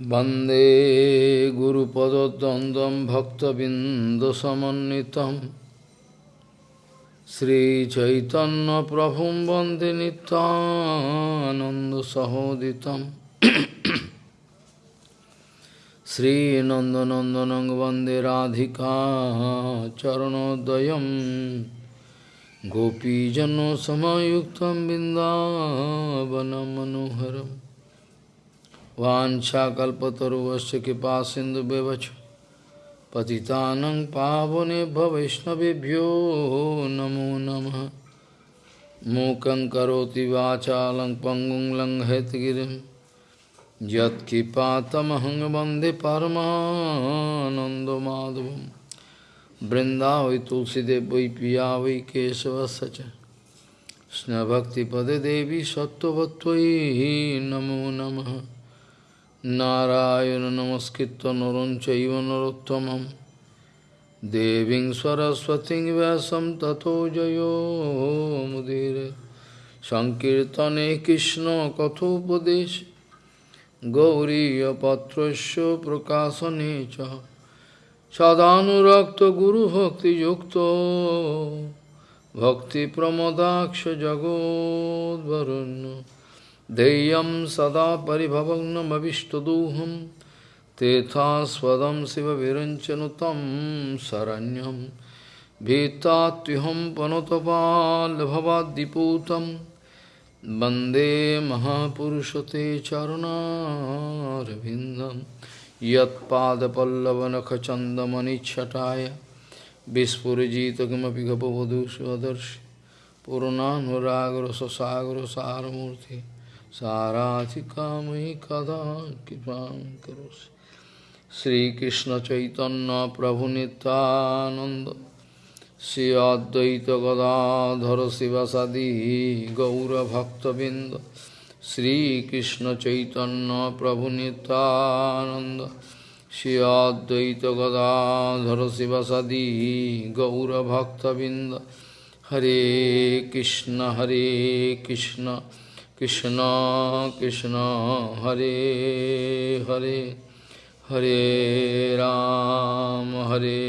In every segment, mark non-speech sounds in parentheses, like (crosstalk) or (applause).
वन्दे गुरुपदद्वन्द्वं भक्तबिन्दसमन्वितं श्रीचैतन्यप्रभुं वन्दे नित्यानन्दसहोदितं श्रीनन्दनन्दनं वन्दे राधिका चरणोदयं गोपीजनसमयुक्तं बिन्दावनं मनोहरम् वाछाकल्पतरुवश्च कृपा सिंधु व्यवच पतितानं पावनेभ्य वैष्णवेभ्यो नमो नमः मूकं करोति वाचालं पङ्गुं लङ्घयतगिरिं यत्किपातमहं वन्दे परमानन्दमाधवं वृन्दावै तुलसीदेव वै पिया वै केशवस्य च कृष्णभक्तिपदे देवी सत्त्ववत्त्वयि नमो नमः নারায়ণ নমস্কৃত নরঞ্চৈব নরোত্তমম। দেবী সরস্বতী ব্যাসম তথো জয়োমুদীর সংকীর্তনে কৃষ্ণ কথোপদেশ। গৌরীপত্র প্রকাশনে চ। সদানুরক্ত গুরুভক্তিযুক্ত ভক্তিপ্রমদাক্ষ জগদ্ভরণ্য Deyam sada paribhavagnam avishtaduham Tethaswadam siva viranchanutam saranyam Bhitatiham panotapal bhavadiputam Bande Mahapurushate Charana Ravindam Yat Pada Pallavanaka Chandamani Chataya Vispurajita Kimapi Gapavadu Swadarshi Purunanuragra Sasagra Saramurti Nityanand श्री अद्वैत गदाधर शिवसदी गौरभक्तबिंद श्रीकृष्ण चैतन्य प्रभु नित्यानंद श्री अद्वैत गदाधर शिवसदी गौरभक्तबिंद हरे कृष्ण हरे कृष्ण কৃষ্ণ কৃষ্ণ, হরে হরে হরে রাম হরে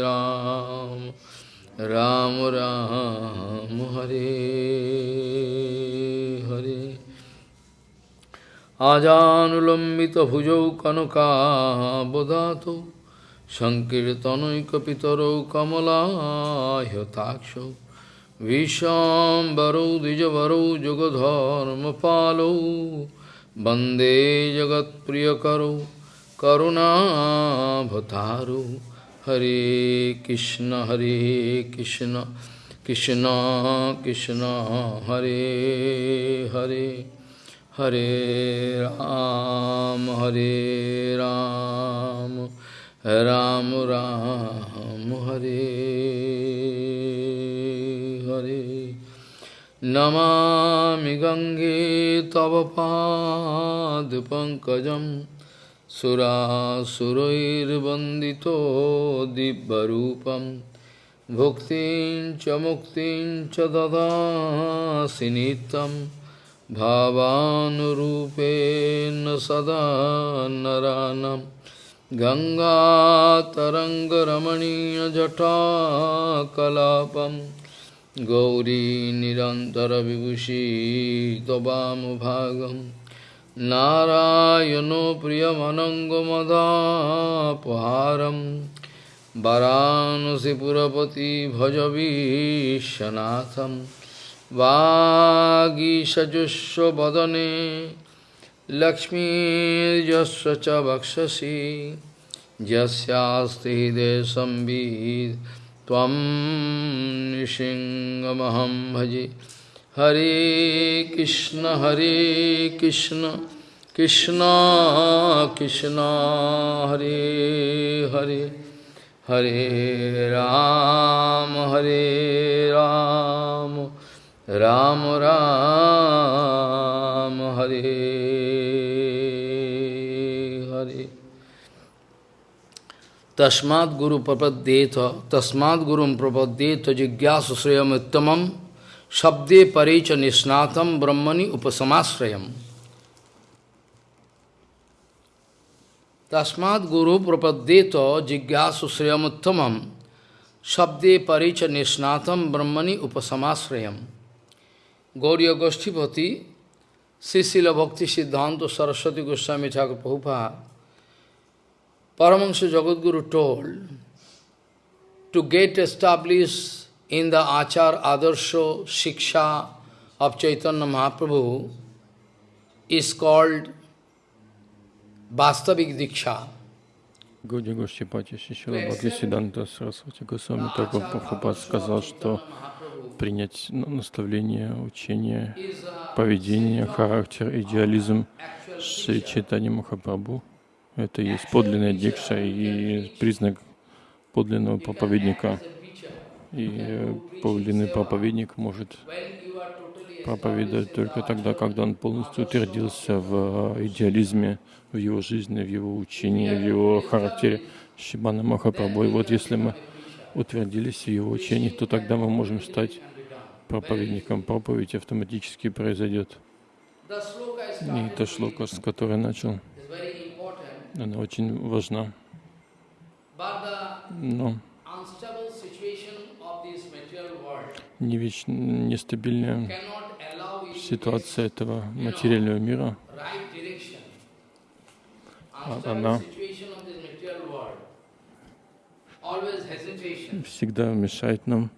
রাম রাম রাম, হরে হরে। আজানুলম্বিত ভুজৌ কনকাবদাত সংকীর্তনৈকপিতরৌ কমলাহ্যতাক্ষ विशाम्बरौ, द्विजवरौ, जुगधर्मपालौ, वंदे जगत्प्रियकरौ करुणाभतारौ हरे कृष्ण हरे कृष्ण कृष्ण कृष्ण, हरे हरे हरे राम हरे राम राम राम, हरे। नमामि गङ्गे तव पादपङ्कजं सुरासुरैर्वन्दितो दिव्यरूपं भुक्तिं च मुक्तिं च ददासि नित्यं भावानुरूपेण सदा नरानम् गङ्गातरङ्गरमणीयजटाकलापं गौरी निरन्तरविभूषी त्ववामुभागं नारायणो प्रियमनङ्गमदापहारं वरानसिपुरपति भजवीशनाथं वागीषजुष्वदने लक्ष्मीर्यस्य च वक्षसि यस्यास्ति हृदय संवित् त्वं भजे। हरे कृष्ण हरे कृष्ण कृष्ण कृष्ण, हरे हरे। हरे राम हरे राम राम राम, हरे। तस्मात् गुरु प्रपद्ये थ तस्मात् गुरु प्रपद्ये प्रपद्येत, जिज्ञास श्रेयमुत्तम शब्दे परे च निष्णातम, ब्रह्मणि उपसमाश्रयम। तस्मात् गुरु प्रपद्ये प्रपद्येत, जिज्ञास श्रेयमुत्तम शब्दे परे च निष्णातम, ब्रह्मणि उपसमाश्रयम। गौरी गोष्ठीपति श्री शिल भक्ति सिद्धांत सरस्वती गोस्वामी ठाकुर Prabhupada Paramahansa Jagadguru told to get established in the Achar Adarsho Shiksha of Chaitanya Mahaprabhu is called Vastavik Diksha. Годи Гошчипати Шишила Бхактисиданта Сарасвати Госвами Таков Прабхупад сказал, что принять наставление, учение, поведение, характер, идеализм Шри Чайтани Махапрабху — это есть подлинная дикша и признак подлинного проповедника. И подлинный проповедник может проповедовать только тогда, когда он полностью утвердился в идеализме, в его жизни, в его учении, в его характере Шибана Махапрабху. Вот если мы утвердились в его учении, то тогда мы можем стать проповедником. Проповедь автоматически произойдет. И эта шлока, с которой начал, она очень важна. Но нестабильная ситуация этого материального мира, она всегда мешает нам.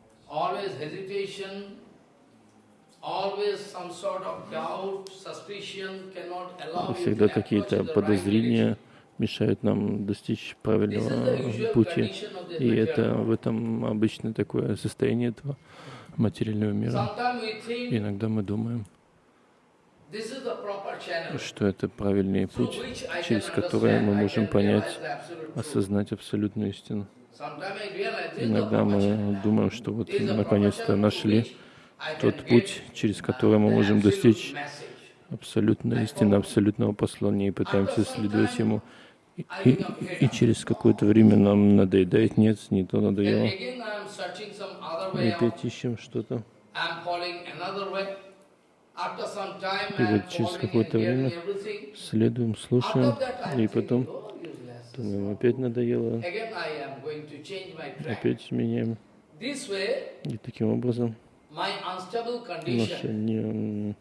Всегда какие-то подозрения мешают нам достичь правильного пути. И это в этом обычно такое состояние этого материального мира. иногда мы думаем, что это правильный путь, через который мы можем понять, осознать абсолютную истину. Иногда мы думаем, что вот наконец-то нашли тот путь, через который мы можем достичь абсолютной истины, абсолютного послания и пытаемся следовать ему. И, и, через какое-то время нам надоедает, нет, не то надоело. И опять ищем что-то. И вот через какое-то время следуем, слушаем, и потом думаем, опять надоело, опять меняем. И таким образом наше не,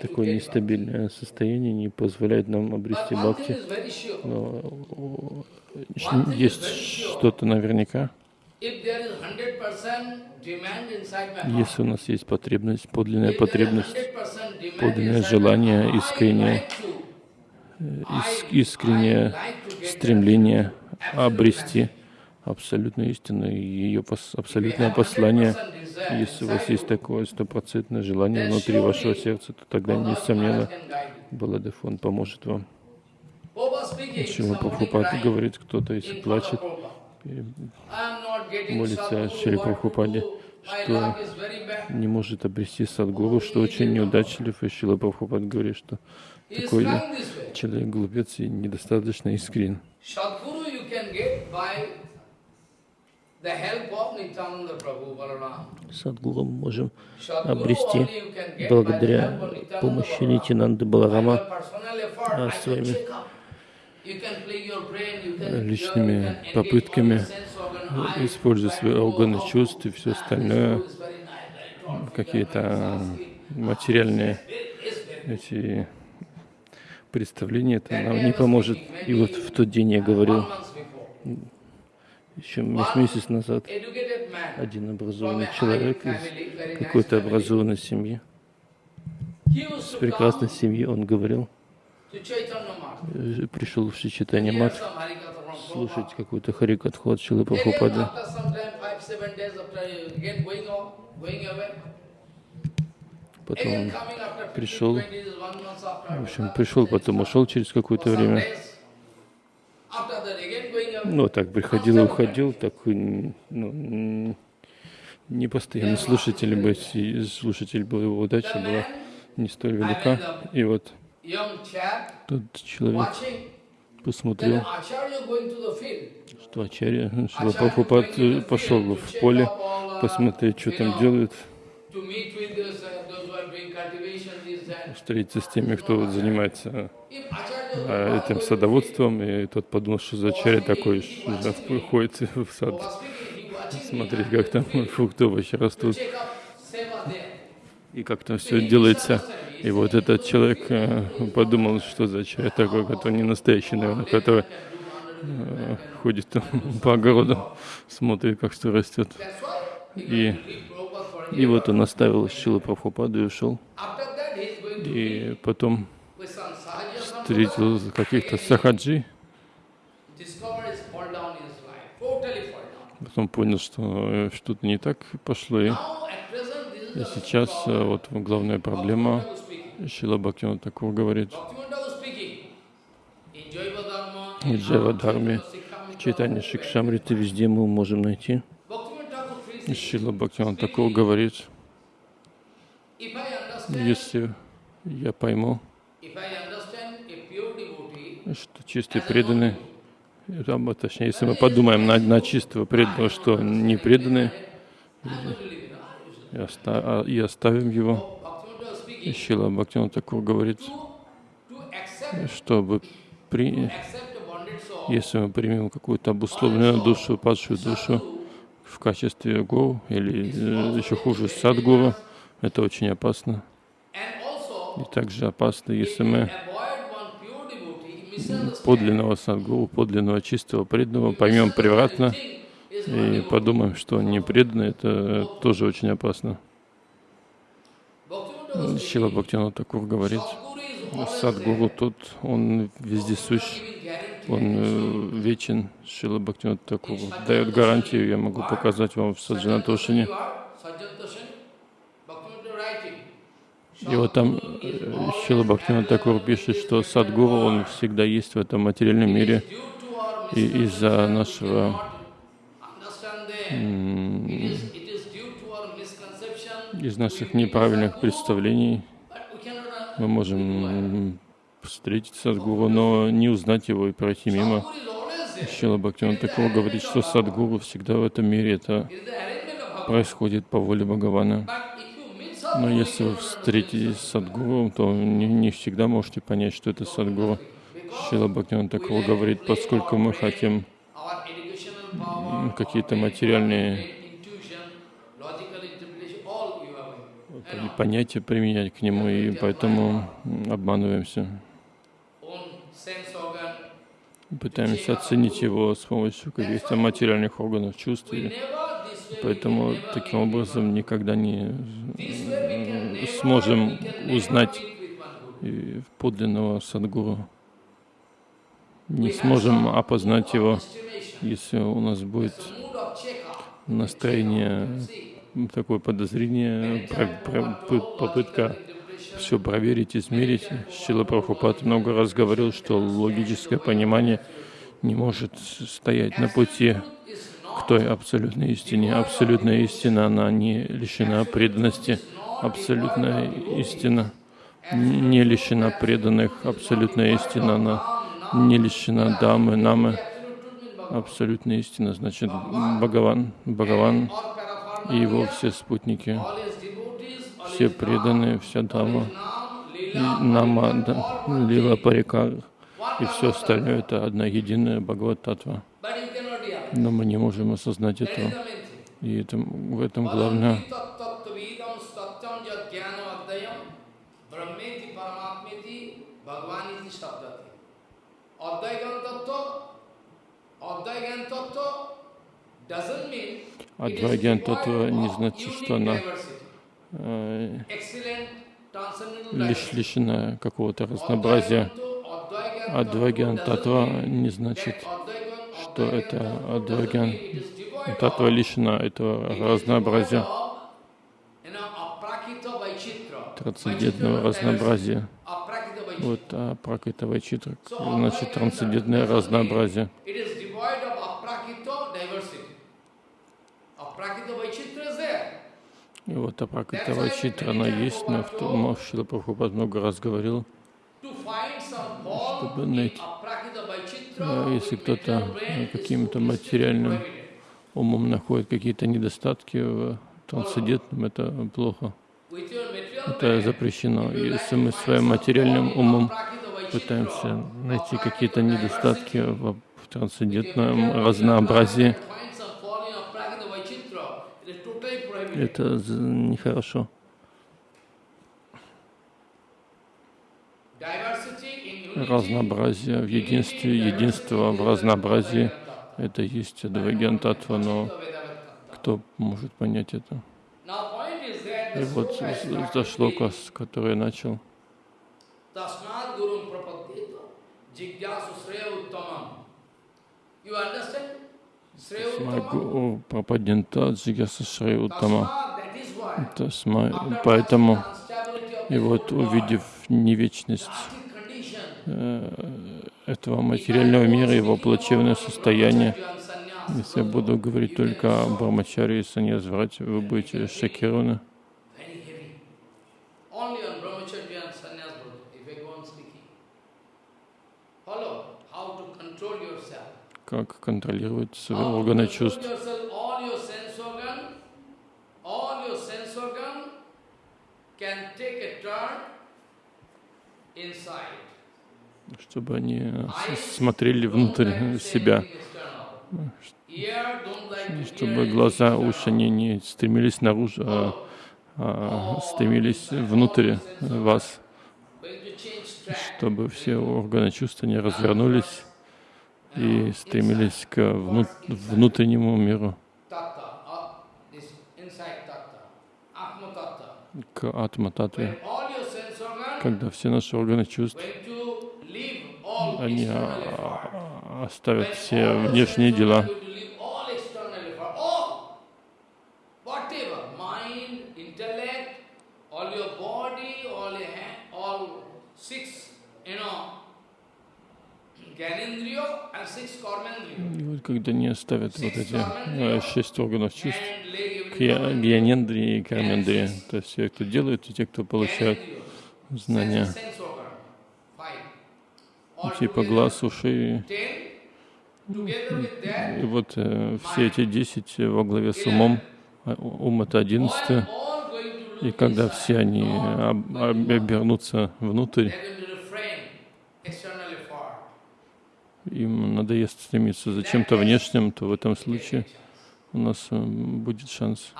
такое нестабильное состояние не позволяет нам обрести бхакти. Но есть что-то наверняка. Если у нас есть потребность, подлинная потребность, подлинное желание, искреннее, искреннее стремление обрести абсолютную истину и ее абсолютное послание, если у вас есть такое стопроцентное желание внутри вашего сердца, то тогда, несомненно, Баладефон поможет вам. Шила Прабхупад говорит, кто-то, если плачет, молится Шри Прабхупаде, что не может обрести садгуру, что очень неудачлив, и Шила Прабхупад говорит, что такой человек глупец и недостаточно искрен. Садгуру мы можем обрести благодаря помощи Нитинанды Баларама. А своими личными попытками, используя свои органы чувств и все остальное, какие-то материальные эти представления, это нам не поможет. И вот в тот день я говорил, еще месяц назад один образованный человек из какой-то образованной семьи, с прекрасной семьи, он говорил, пришел в Шичитание Мат слушать какую-то Харикатху от Шилы Прабхупады. Потом пришел, в общем, пришел, потом ушел через какое-то время. Ну, так приходил и уходил, так ну, не постоянно слушатель и слушатель был, его удача была не столь велика. И вот тот человек посмотрел, что Ачарья Шила Прабхупад пошел в поле посмотреть, что там делают, встретиться с теми, кто занимается а, этим садоводством, и тот подумал, что за чаря такой ходит в сад смотреть, как там фрукты, овощи растут, и как там все делается. И вот этот человек э, подумал, что за чай такой, который не настоящий, наверное, который э, ходит (laughs) по огороду, смотрит, как что растет. И, и вот он оставил Шилу Прабхупаду и ушел. И потом встретил каких-то сахаджи, потом понял, что э, что-то не так пошло. И, сейчас э, вот главная проблема, Шила Бхактина такого говорит, в Джава Дharме, в читании Шикшамриты везде мы можем найти. Шила Бхактина такого говорит, если я пойму, что чистый преданный. там, точнее, если мы подумаем на, на чистого преданного, что не преданные, и, оста, а, и оставим его, Шила Бхактина такого говорит, чтобы при, если мы примем какую-то обусловленную душу, падшую душу в качестве гуру или э, еще хуже садгуру, это очень опасно. И также опасно, если мы подлинного садгуру, подлинного чистого преданного поймем превратно и подумаем, что не преданный, это тоже очень опасно. Шила Бхактина Такур говорит, Садгуру тот, он везде сущ, он э, вечен. Шила Бхактина Такур дает гарантию, я могу показать вам в Саджанатошине. И вот там э, Шила Бхактина Такур пишет, что Садгуру, он всегда есть в этом материальном мире. И из-за нашего из наших неправильных представлений мы можем встретить Садгуру, но не узнать его и пройти мимо. Шила Бхактина Такур говорит, что Садгуру всегда в этом мире это происходит по воле Бхагавана. Но если вы встретитесь с Садгуру, то не, не всегда можете понять, что это Садгуру. Шила Бхактиван такого говорит, поскольку мы хотим какие-то материальные понятия применять к нему, и поэтому обманываемся. Пытаемся оценить его с помощью каких-то материальных органов чувств. Поэтому таким образом никогда не сможем узнать подлинного садгуру. Не сможем опознать его, если у нас будет настроение, такое подозрение, попытка все проверить, измерить. Шила Прабхупад много раз говорил, что логическое понимание не может стоять на пути к той абсолютной истине. Абсолютная истина, она не лишена преданности. Абсолютная истина не лишена преданных. Абсолютная истина, она не лишена дамы, намы. Абсолютная истина, значит, Бхагаван, Бхагаван и его все спутники, все преданные, вся дама, нама, да, лила парикар, и все остальное это одна единая Бхагават Татва. Но мы не можем осознать этого. И это, в этом главное. Адвайгян Таттва не значит, что она э, лишь лишена какого-то разнообразия. Адвайгян Таттва не значит, что это Адвагян, татва лишена этого разнообразия, трансцендентного разнообразия. Вот а пракрита вайчитра, значит трансцендентное разнообразие. И вот апракрита вайчитра, она есть, но в том, Шила Прабхупад много раз говорил, чтобы найти если кто-то каким-то материальным умом находит какие-то недостатки в трансцендентном, это плохо. Это запрещено. Если мы своим материальным умом пытаемся найти какие-то недостатки в, трансцендентном разнообразии. Это нехорошо. Разнообразие в единстве, единство в разнообразии — это есть Адвайгантатва, но кто может понять это? И вот за шлока, с которой начал. Смагу пропадента Джигаса Шрей Уттама. Поэтому, и вот увидев невечность э, этого материального мира, его плачевное состояние, если я буду говорить только о Брамачаре и Саньязврате, вы будете шокированы. Как контролировать свои органы чувств. Чтобы они смотрели внутрь себя, чтобы глаза, уши не, не стремились наружу, а, а стремились внутрь вас, чтобы все органы чувств не развернулись и стремились к вну внутреннему миру, к атма-татве, когда все наши органы чувств, они а, оставят все внешние дела, когда не оставят вот эти э, шесть органов чувств, гьянендрии и кармендрии, то есть те, кто делают, и те, кто получают знания, типа глаз, ушей. И вот э, все эти десять во главе с умом, а, ум это одиннадцатый, и когда все они обернутся внутрь, им надоест стремиться за чем-то внешним, то в этом случае у нас э, будет шанс.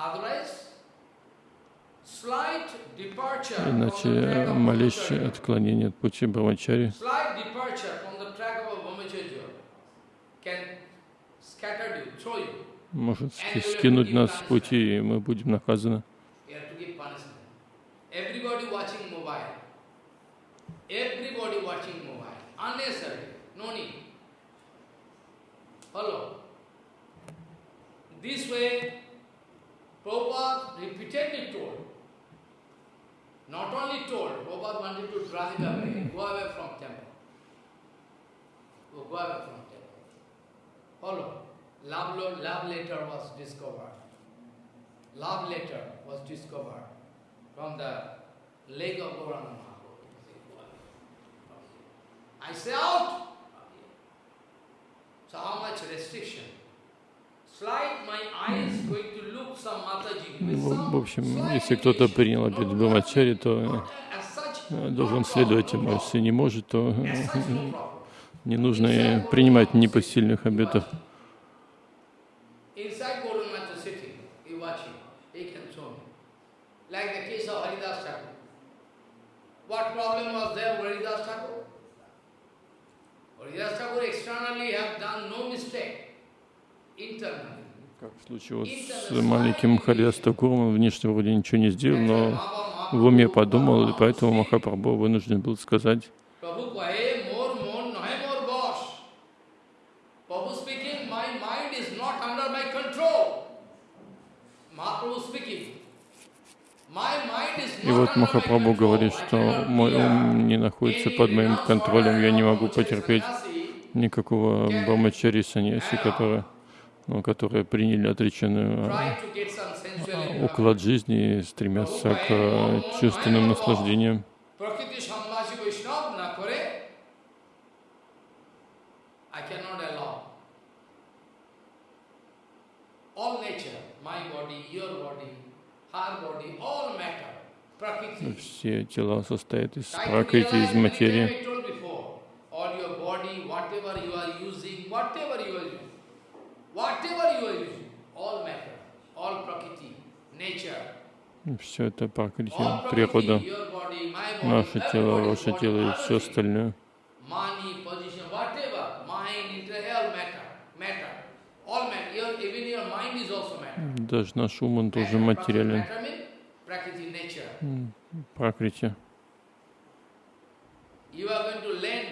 Иначе э, малейшее отклонение от пути Брамачари может скинуть нас с пути, и мы будем наказаны. Everybody watching mobile. Everybody watching mobile. Unnecessary. Follow. This way, Prabhupada repeatedly told, not only told, Prabhupada wanted to drive it away, go away from temple. Go, go away from temple. Follow. Love, love letter was discovered. Love letter was discovered from the leg of Gauranga Mahaprabhu. I say out! В общем, если кто-то принял обед Брамачари, то э, должен следовать ему. Если не может, то э, не нужно принимать непосильных обетов. What problem was there Haridas Thakur? Как в случае вот с маленьким Харьястакуром, он внешне вроде ничего не сделал, но в уме подумал, и поэтому Махапрабху вынужден был сказать, И вот Махапрабху говорит, что мой ум не находится под моим контролем, я не могу потерпеть никакого брамачари саньяси, которые, ну, которые приняли отреченную уклад жизни и стремятся к чувственным наслаждениям. Все тела состоят из пракрити, из материи. using, whatever you are using, all matter, all prakriti, nature, Все это пракрити, природа, наше тело, ваше тело и все остальное. Даже наш ум, он тоже материален. Пракрити. You are going to lend,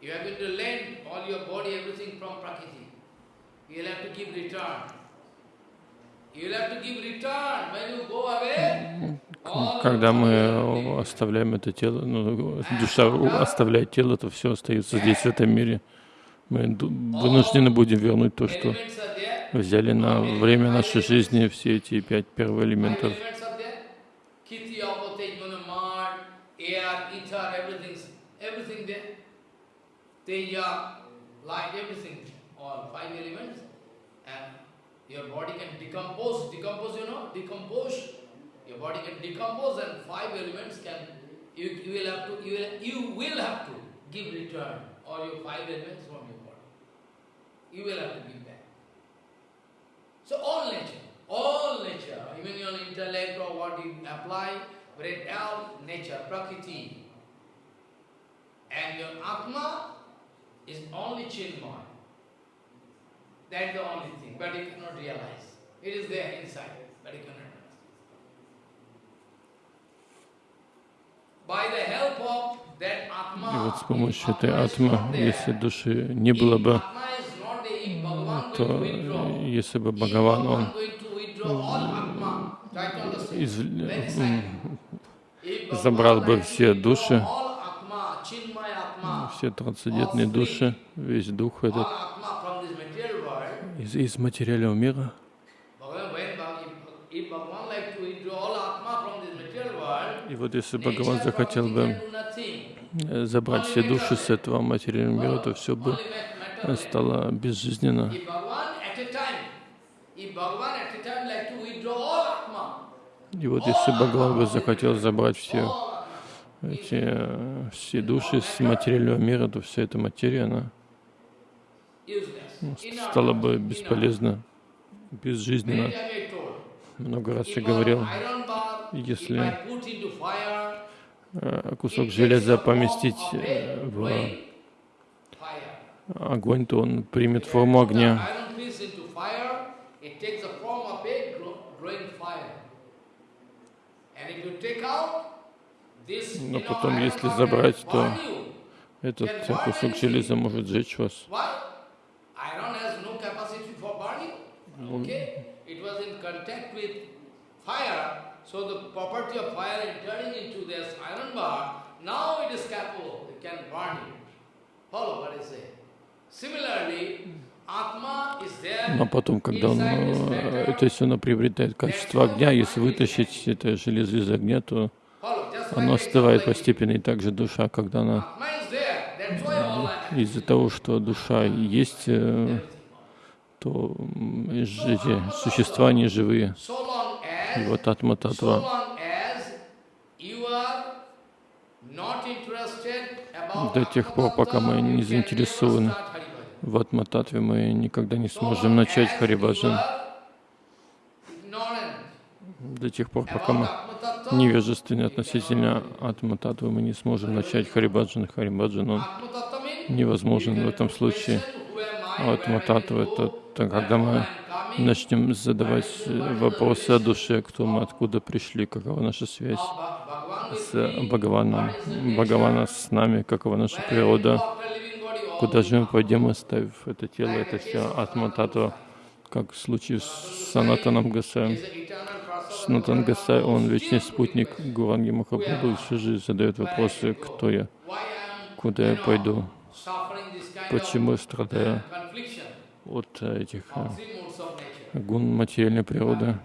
you are going to lend all your body, everything from Prakriti. You will have to give return. You will have to give return. When you go away, all Когда мы оставляем это тело, ну, душа оставляет тело, то все остается здесь, в этом мире. Мы вынуждены будем вернуть то, что взяли на время нашей жизни, все эти пять Five первоэлементов. Teja, uh, light, everything, all five elements. And your body can decompose, decompose, you know, decompose. Your body can decompose and five elements can, you, you will have to, you will, you will have to give return all your five elements from your body. You will have to give back. So all nature, all nature, even your intellect or what you apply, but all nature, prakriti. And your atma is only chinmay. That's the only thing, but you cannot realize. It is there inside, but you cannot realize. By the help of that atma, И вот с помощью этой there, если души не было бы, то если бы Бхагаван, он из- забрал бы все души, все трансцендентные души, весь дух этот из, из материального мира, и вот если Бхагаван захотел бы э, забрать все души с этого материального мира, то все бы стало безжизненно. И вот если Бхагаван бы захотел забрать все эти э, все души с материального мира, то вся эта материя, она. Inert, стала бы бесполезна, безжизненна. Много раз я говорил, если- э, кусок железа поместить э, в огонь, то он примет форму огня. Но потом, если забрать, то этот э, кусок железа может сжечь вас. Но потом, когда он, э, то есть оно приобретает качество огня, если вытащить это железо из огня, то оно остывает постепенно. И также душа, когда она I из-за того, что душа есть, э, то эти существа не живые. И вот атма татва. До тех пор, пока мы не заинтересованы в атма татве, мы никогда не сможем начать харибаджан. До тех пор, пока мы невежественны относительно атма татвы, мы не сможем начать харибаджан. Харибаджан, он невозможен в этом случае. А атма татва — это то, когда мы начнем задавать вопросы о душе, кто мы, откуда пришли, какова наша связь с Бхагаваном, Бхагавана с нами, какова наша природа, куда же мы пойдем, оставив это тело, это все атма татва, как в случае с Санатаном Гасаем. Санатан Гасай, он вечный спутник Гуранги Махапрабху, же задает вопросы, кто я, куда я пойду, почему я страдаю от э, этих э, гун материальной природы,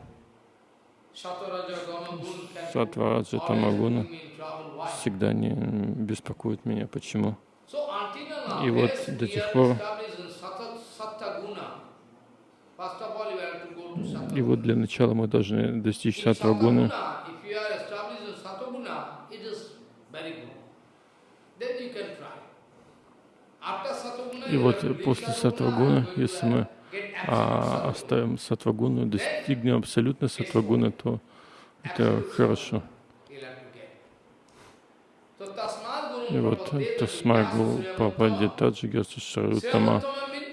сатва, раджа, тамагуна, всегда не беспокоит меня. Почему? И вот до тех пор, И вот для начала мы должны достичь сатвагуны. И вот после сатвагуны, если мы а, оставим сатвагуну, достигнем абсолютно сатвагуны, то это хорошо. И вот Тасмагу Прабхаде Таджигаса Шарютама.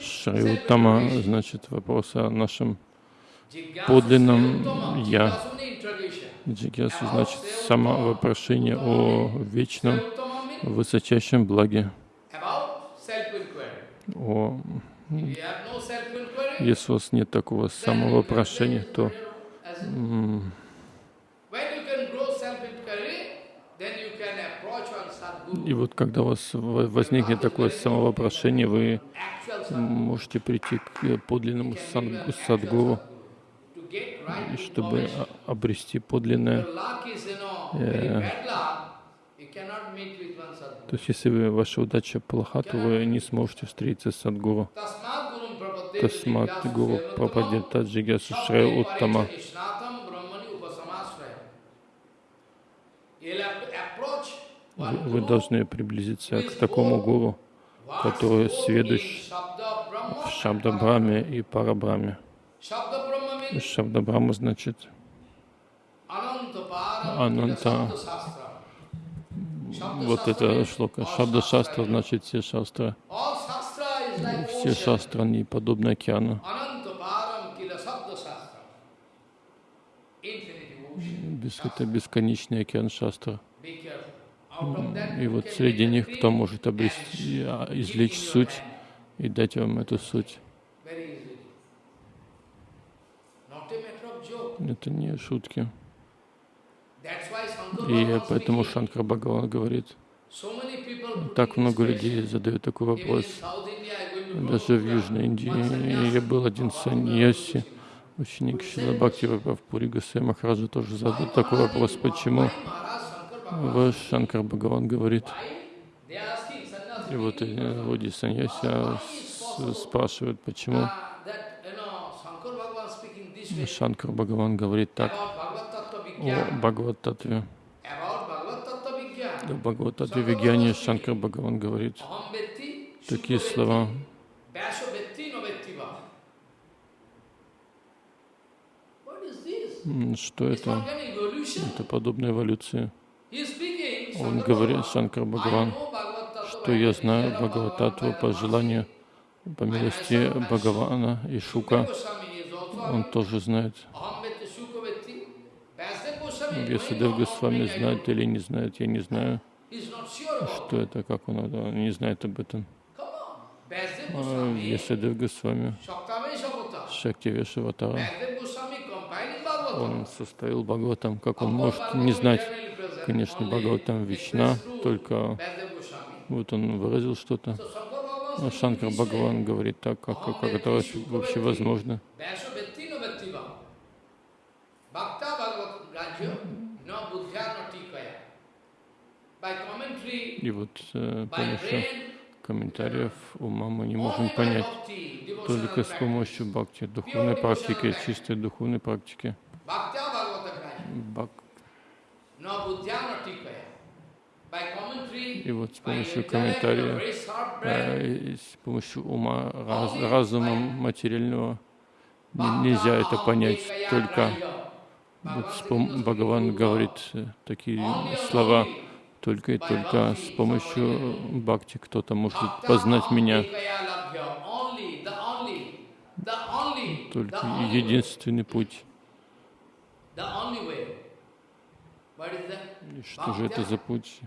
Шарютама значит вопрос о нашем подлинном Я. Джигьясу значит самовопрошение о вечном, высочайшем благе. О, если у вас нет такого самовопрошения, то и вот когда у вас возникнет такое самовопрошение, вы можете прийти к подлинному садгуру, чтобы обрести подлинное. Э, то есть, если вы, ваша удача плоха, то вы не сможете встретиться с садгуру. Тасмат гуру прападита джигясу шрея уттама. Вы, вы должны приблизиться к такому гуру, который сведущ в Шабдабраме и Парабраме. Шабдабрама значит Ананта. Вот это шлока. Шабда Шастра значит все шастры. Все шастры, они подобны океану. Это бесконечный океан шастра. И вот среди них кто может обрести, а, извлечь суть и дать вам эту суть. Это не шутки. И поэтому Шанкар Бхагаван говорит, так много людей задают такой вопрос. Даже в Южной Индии я был один саньяси, ученик Шила Бхакти Пури Гасай Махараджа тоже задал такой вопрос, почему Ваш Шанкар Бхагаван говорит, и вот люди саньяси спрашивают, почему Шанкар Бхагаван говорит так о Бхагават-татве. В Бхагават-татве Вигьяне Шанкар Бхагаван говорит такие слова. Что это? Это подобная эволюция. Он говорит, Шанкар Бхагаван, что я знаю Бхагавататву по желанию, по милости Бхагавана и Шука. Он тоже знает. Весадев Госвами знает или не знает, я не знаю, что это, как он, он не знает об этом. Весадев Госвами, Шакти Вешаватара, он составил Бхагаватам, как он может не знать конечно, Бхагаватам Вишна, только вот он выразил что-то. Но Шанкар Бхагаван говорит так, как, как это вообще возможно. И вот э, помощью комментариев ума мы не можем понять только с помощью бхакти, духовной практики, чистой духовной практики. Бхак и вот с помощью комментария, э, с помощью ума, раз, разума материального нельзя это понять. Только вот Бхагаван говорит э, такие слова, только и только с помощью бхакти кто-то может познать меня. Только единственный путь. И что же это за путь?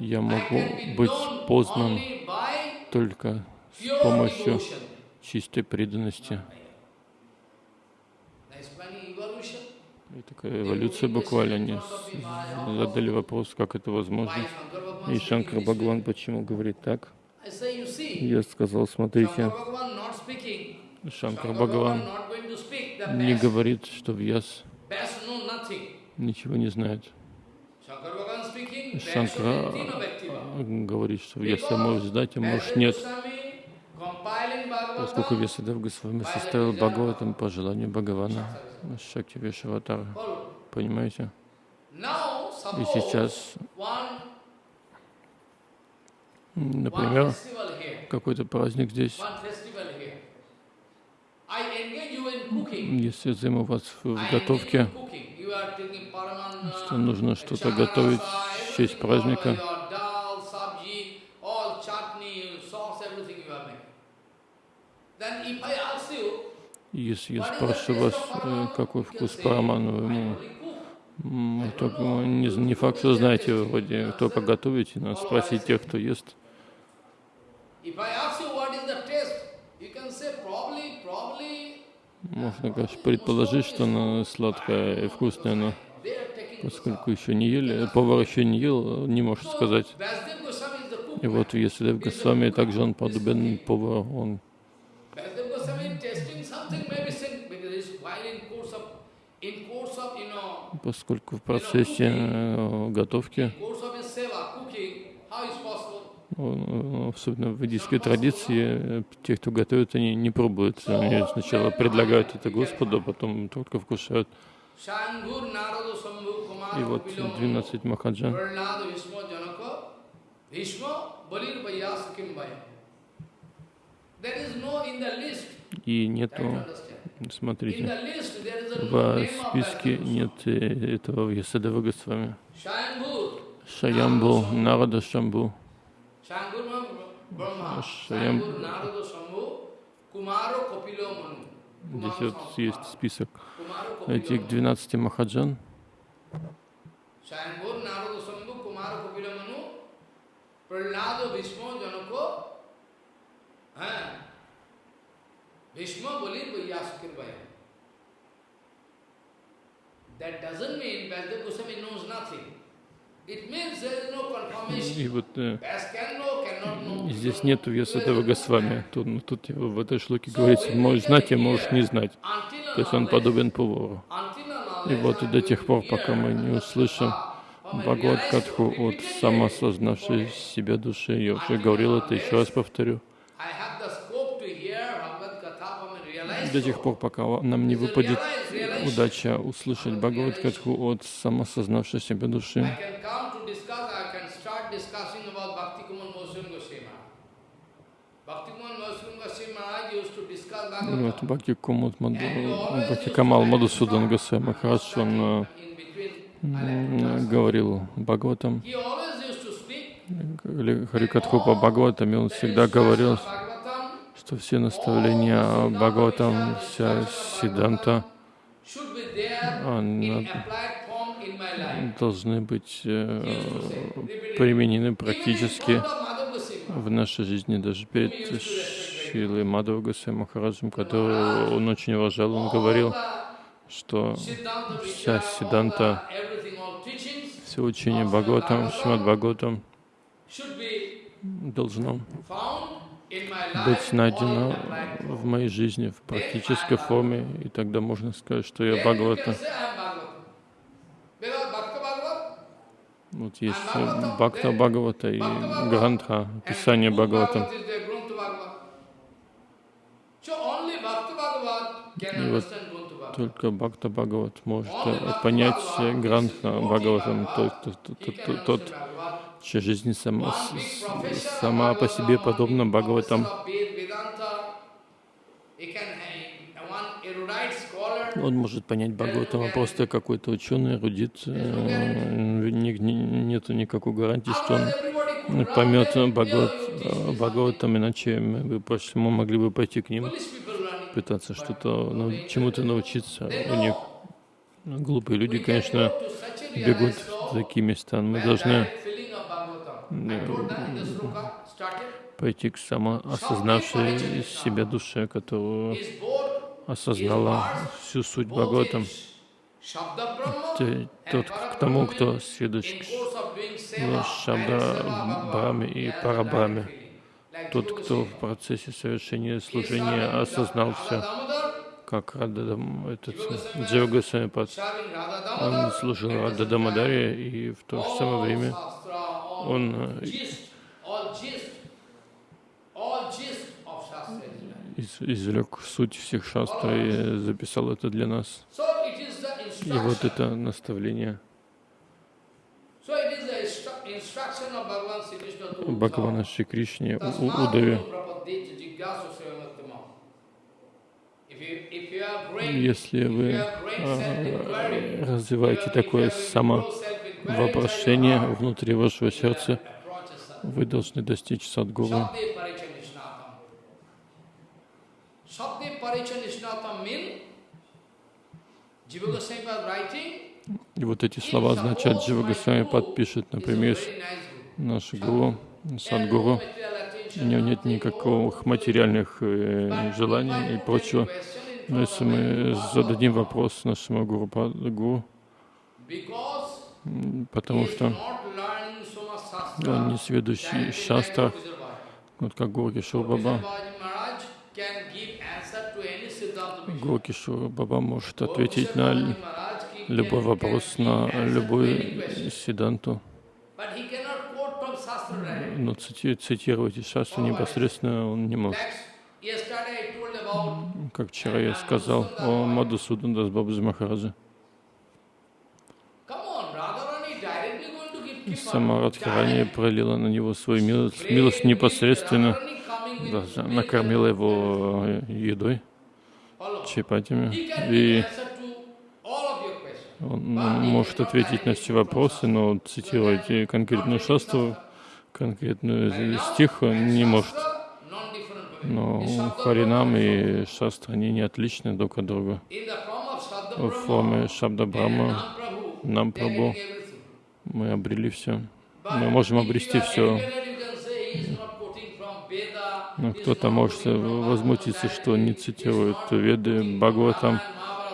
Я могу быть познан только с помощью чистой преданности. И такая эволюция буквально. Они задали вопрос, как это возможно. И Шанкар Бхагаван почему говорит так? Я сказал, смотрите, Шанкар Бхагаван не говорит, что Вьяс ничего не знает. Шанкара говорит, что Вьяса может знать, а может нет. Поскольку Вьясадев Госвами составил Бхагаватам по желанию Бхагавана, Шакти Вишаватара. Понимаете? И сейчас Например, какой-то праздник здесь. Если я займу вас в готовке, что нужно что-то готовить в честь праздника, all your dal, sabji, all chutney, sauce, everything you are making. Then if I ask you, И если я taste вас, э, какой вкус параману, ему только не, не факт, что знаете, вы вроде только готовите, надо спросить тех, кто ест. Можно, конечно, предположить, что оно сладкое и вкусное, но поскольку еще не ели, повар еще не ел, не может сказать. И вот Ясудев Госвами также он подобен повару, он поскольку в процессе э, готовки, он, э, особенно в ведической традиции, э, те, кто готовит, они не пробуют. Они сначала предлагают это Господу, а потом только вкушают. И вот 12 Махаджан, и нету, смотрите, в списке нет э, этого Ясудева Госвами. Shambhu, Шаямбу, Нарада Шамбу, Shangur Brahma, Шаям- Shangur Narada Sambhu, Kumaro Kapilo Manu. здесь вот есть список этих 12 Махаджан. Manu, Prahlada Bhishma И вот э, здесь нету Ясудева Госвами. Тут, ну, тут в этой шлоке говорится, можешь знать, а можешь не знать. То есть он подобен повару. И вот до тех пор, пока мы не услышим Бхагават Катху от самоосознавшей себя души, я уже говорил это, еще раз повторю, I have the scope to hear Bhagavad Gita from a realized до тех пор, пока нам не выпадет удача услышать Бхагават Катху от самосознавшей себя души. Вот Бхакти Кумут Маду, Бхакти Камал Мадусудан Госвами Махарадж, он э, говорил Бхагаватам, или Харикатху по Бхагаватам, и он всегда говорил, что все наставления Бхагаватам, вся Сиданта, должны быть э, применены практически в нашей жизни, даже перед Шилой Мадхава Госвами Махараджем, которого он очень уважал, он говорил, что вся Сиданта, все учение Бхагаватам, Шримад Бхагаватам должно быть найдено в моей жизни в практической форме, и тогда можно сказать, что я Бхагавата. Вот есть Бхакта Бхагавата и Грантха, Писание can И вот. Только Бхакта Бхагават может понять Грантха Бхагаватам, тот, тот, тот, тот, тот. Чья жизнь сама, сама по себе подобна Бхагаватам. Он может понять Бхагаватам, а просто какой-то ученый, эрудит, э, нету никакой гарантии, что он поймет there, Бхагават, "Yeah, you teach э, this, Бхагаватам, иначе мы мы могли бы пойти к ним, пытаться что-то, ну, чему-то научиться у них. Глупые люди, конечно, бегут в такие места. Мы должны пойти к самоосознавшей себя душе, both осознала всю суть Бхагаватам. Тот, к тому, кто следует in к seva Шабда Брахме и Парабраме. Тот, кто в процессе совершения служения осознал все, как Рададам, этот serving Radha Он служил at the Рада same Дамадаре, и в то же самое время он э, из- извлек суть всех шастр и записал это для нас. И вот это наставление. Бхагавана. Шри Кришне, Удаве. Если вы а, развиваете такое if heart, внутри вашего сердца, вы должны достичь садгуру. И вот эти слова означают, Джива Госвами подпишет, например, наш гуру, садгуру, у него нет никаких материальных э, желаний и прочего. Но если мы зададим вопрос нашему гуру, гуру потому что он не сведущий в шастрах, вот как Гуру Кишур Баба. Гуру Кишур Баба может ответить на любой вопрос, на любую сиданту, но цити- цитировать из шастры непосредственно он не может. Как вчера я сказал о Мадусудан Дасбабаджи Махараджа. Сама Радхарани пролила на него свою милость, милость непосредственно, даже накормила его э, едой, чапатями, и он может ответить на все вопросы, но цитировать конкретную шастру, конкретную стих не может. Но Харинам и Шастра, они не отличны друг от друга. В форме Шабда Брахма нам Прабhu мы обрели все. Мы можем обрести все. Но кто-то может возмутиться, что не цитирует Веды, Бхагаватам,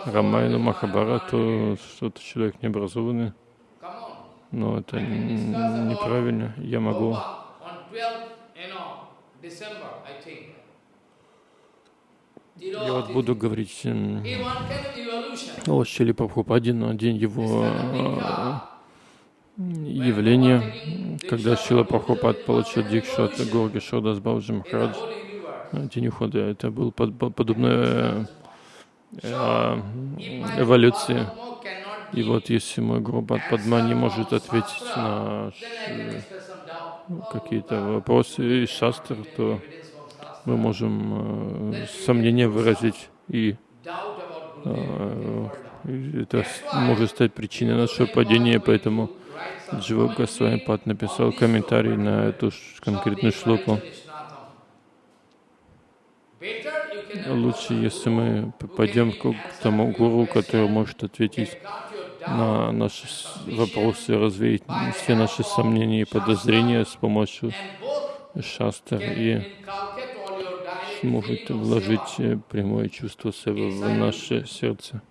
Рамайну, Махабарату, что-то человек необразованный. Но это неправильно. Я могу я вот буду говорить о Шили Прабхупаде на день его э, явления, когда Шила Прабхупад получил дикшу от Горги Шодас Бауджи Махарадж, э, день ухода. Это был под- под- подобная э, эволюции. И вот если мой Гурбат Падма не может ответить на какие-то вопросы из шастр, то мы можем э, сомнения выразить, и э, это может стать причиной нашего падения, поэтому Джива Госвами Пад написал комментарий на эту конкретную шлоку. Лучше, если мы п- пойдем к тому гуру, который может ответить на наши вопросы, развеять все наши сомнения и подозрения с помощью шастр и сможет вложить э, прямое чувство себя в наше сердце.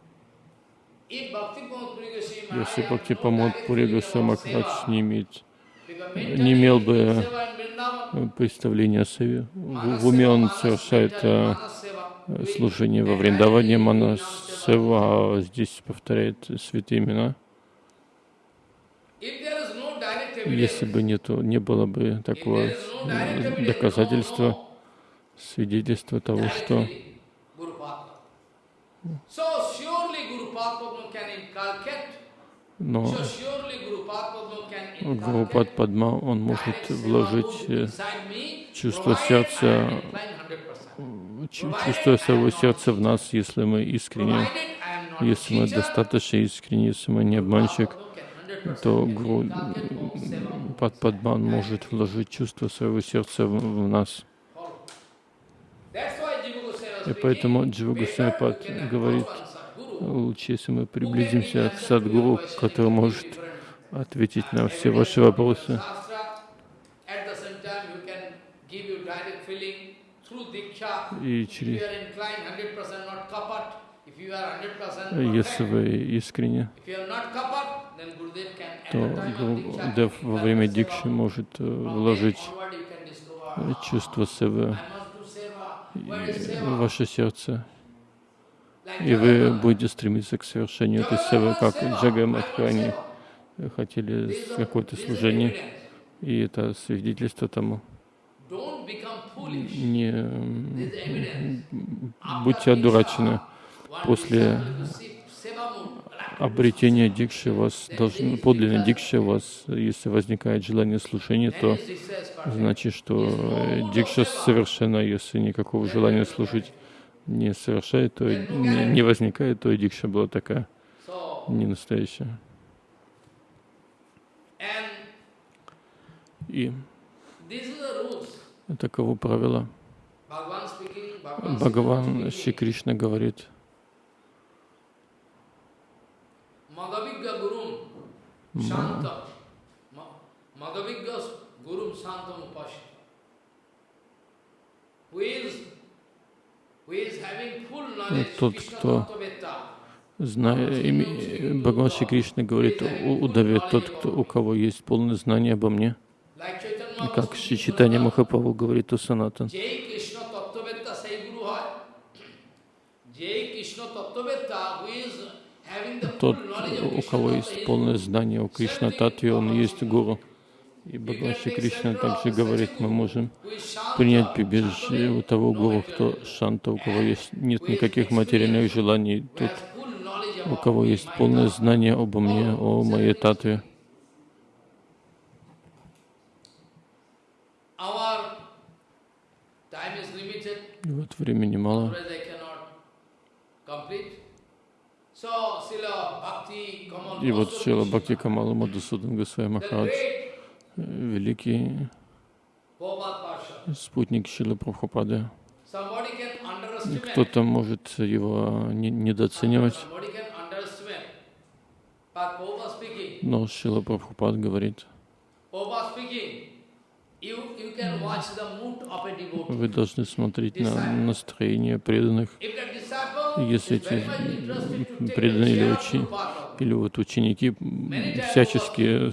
Если Бхакти Памод Пури Госвами Махарадж не имеет, не имел бы э, представления о себе, в, уме он совершает э, служение во Вриндаване Манасева, а здесь повторяет святые имена. Если бы нету, не было бы такого э, доказательства, свидетельства того, что но Гурупад Падма, он может вложить чувство сердца, чу- чувство своего сердца в нас, если мы искренне, если мы достаточно искренне, если мы не обманщик, то Гуру Пад Падман может вложить чувство своего сердца в, в нас. И поэтому Джива Госвами Пад говорит, лучше, если мы приблизимся к Садгуру, который может ответить на все ваши вопросы. И через, если вы искренне, то Гурудев во время дикши может э, вложить э, чувство севы в ваше сердце, и вы будете стремиться к совершению. Этой севы, как Джага Мадхани хотели какое-то служение, и это свидетельство тому. Не будьте одурачены. После обретение дикши вас, должен, подлинной дикши вас, если возникает желание служения, то значит, что дикша совершена, если никакого желания служить не совершает, то не, не возникает, то и дикша была такая, не настоящая. И таково правило. Бхагаван Шри Кришна говорит. Madhavigya Gurum Shantam Upashita. Who is, who is having full knowledge Тот, Krishna кто ими, Бхагаван Шри Кришна говорит, у удаве тот, кто, у кого есть полное знание обо мне, как Шри Читания Махапрабху говорит у Санатан, тот, у кого есть полное знание о Кришна Татве, он есть гуру. И Бхагаван Кришна также говорит, мы можем принять прибежище у того гуру, кто шанта, у кого есть нет никаких материальных желаний, тот, у кого есть полное знание обо мне, о моей татве. И вот времени мало. И вот Шила Бхакти Камала Мадусудан Госвами Махарадж, великий спутник Шилы Прабхупады. Кто-то может его не- недооценивать, но Шила Прабхупад говорит, вы должны смотреть на настроение преданных. Если эти преданные или, учи- или вот ученики всячески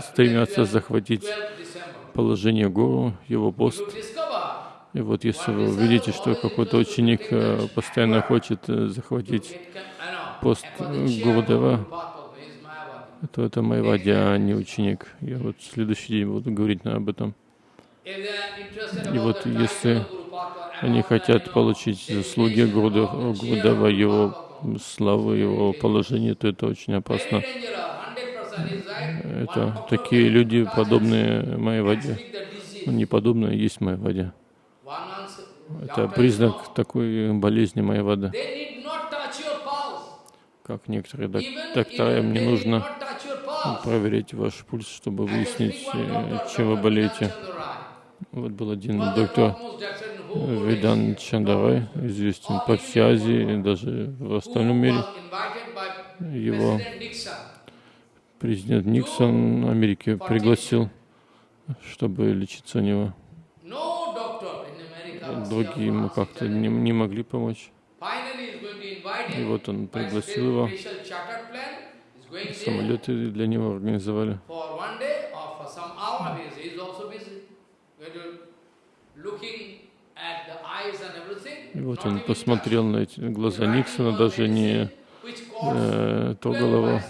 стремятся 12 захватить 12 December. положение гуру, его пост. И вот если вы увидите, что какой-то ученик э, постоянно хочет э, захватить пост э, Mayavadi. то это Майвади, а не ученик. Я вот в следующий день буду говорить об этом. И вот если Они хотят получить заслуги of его славы, его положение, то это очень опасно. Это такие люди, подобные the disease. Ну, не подобные, а есть. One answer. Это признак такой болезни your pulse. Как некоторые доктора, им не нужно проверять ваш пульс, чтобы выяснить, э, чем вы болеете. Вот был один доктор world Видан. Чандарай, известен по всей Азии и даже в остальном мире. Его президент Никсон Америки пригласил, чтобы лечиться у него. Другие ему как-то не, не могли помочь. И вот он пригласил его. Самолеты для него организовали. И вот он посмотрел на эти глаза Никсона, даже не э, 12 трогал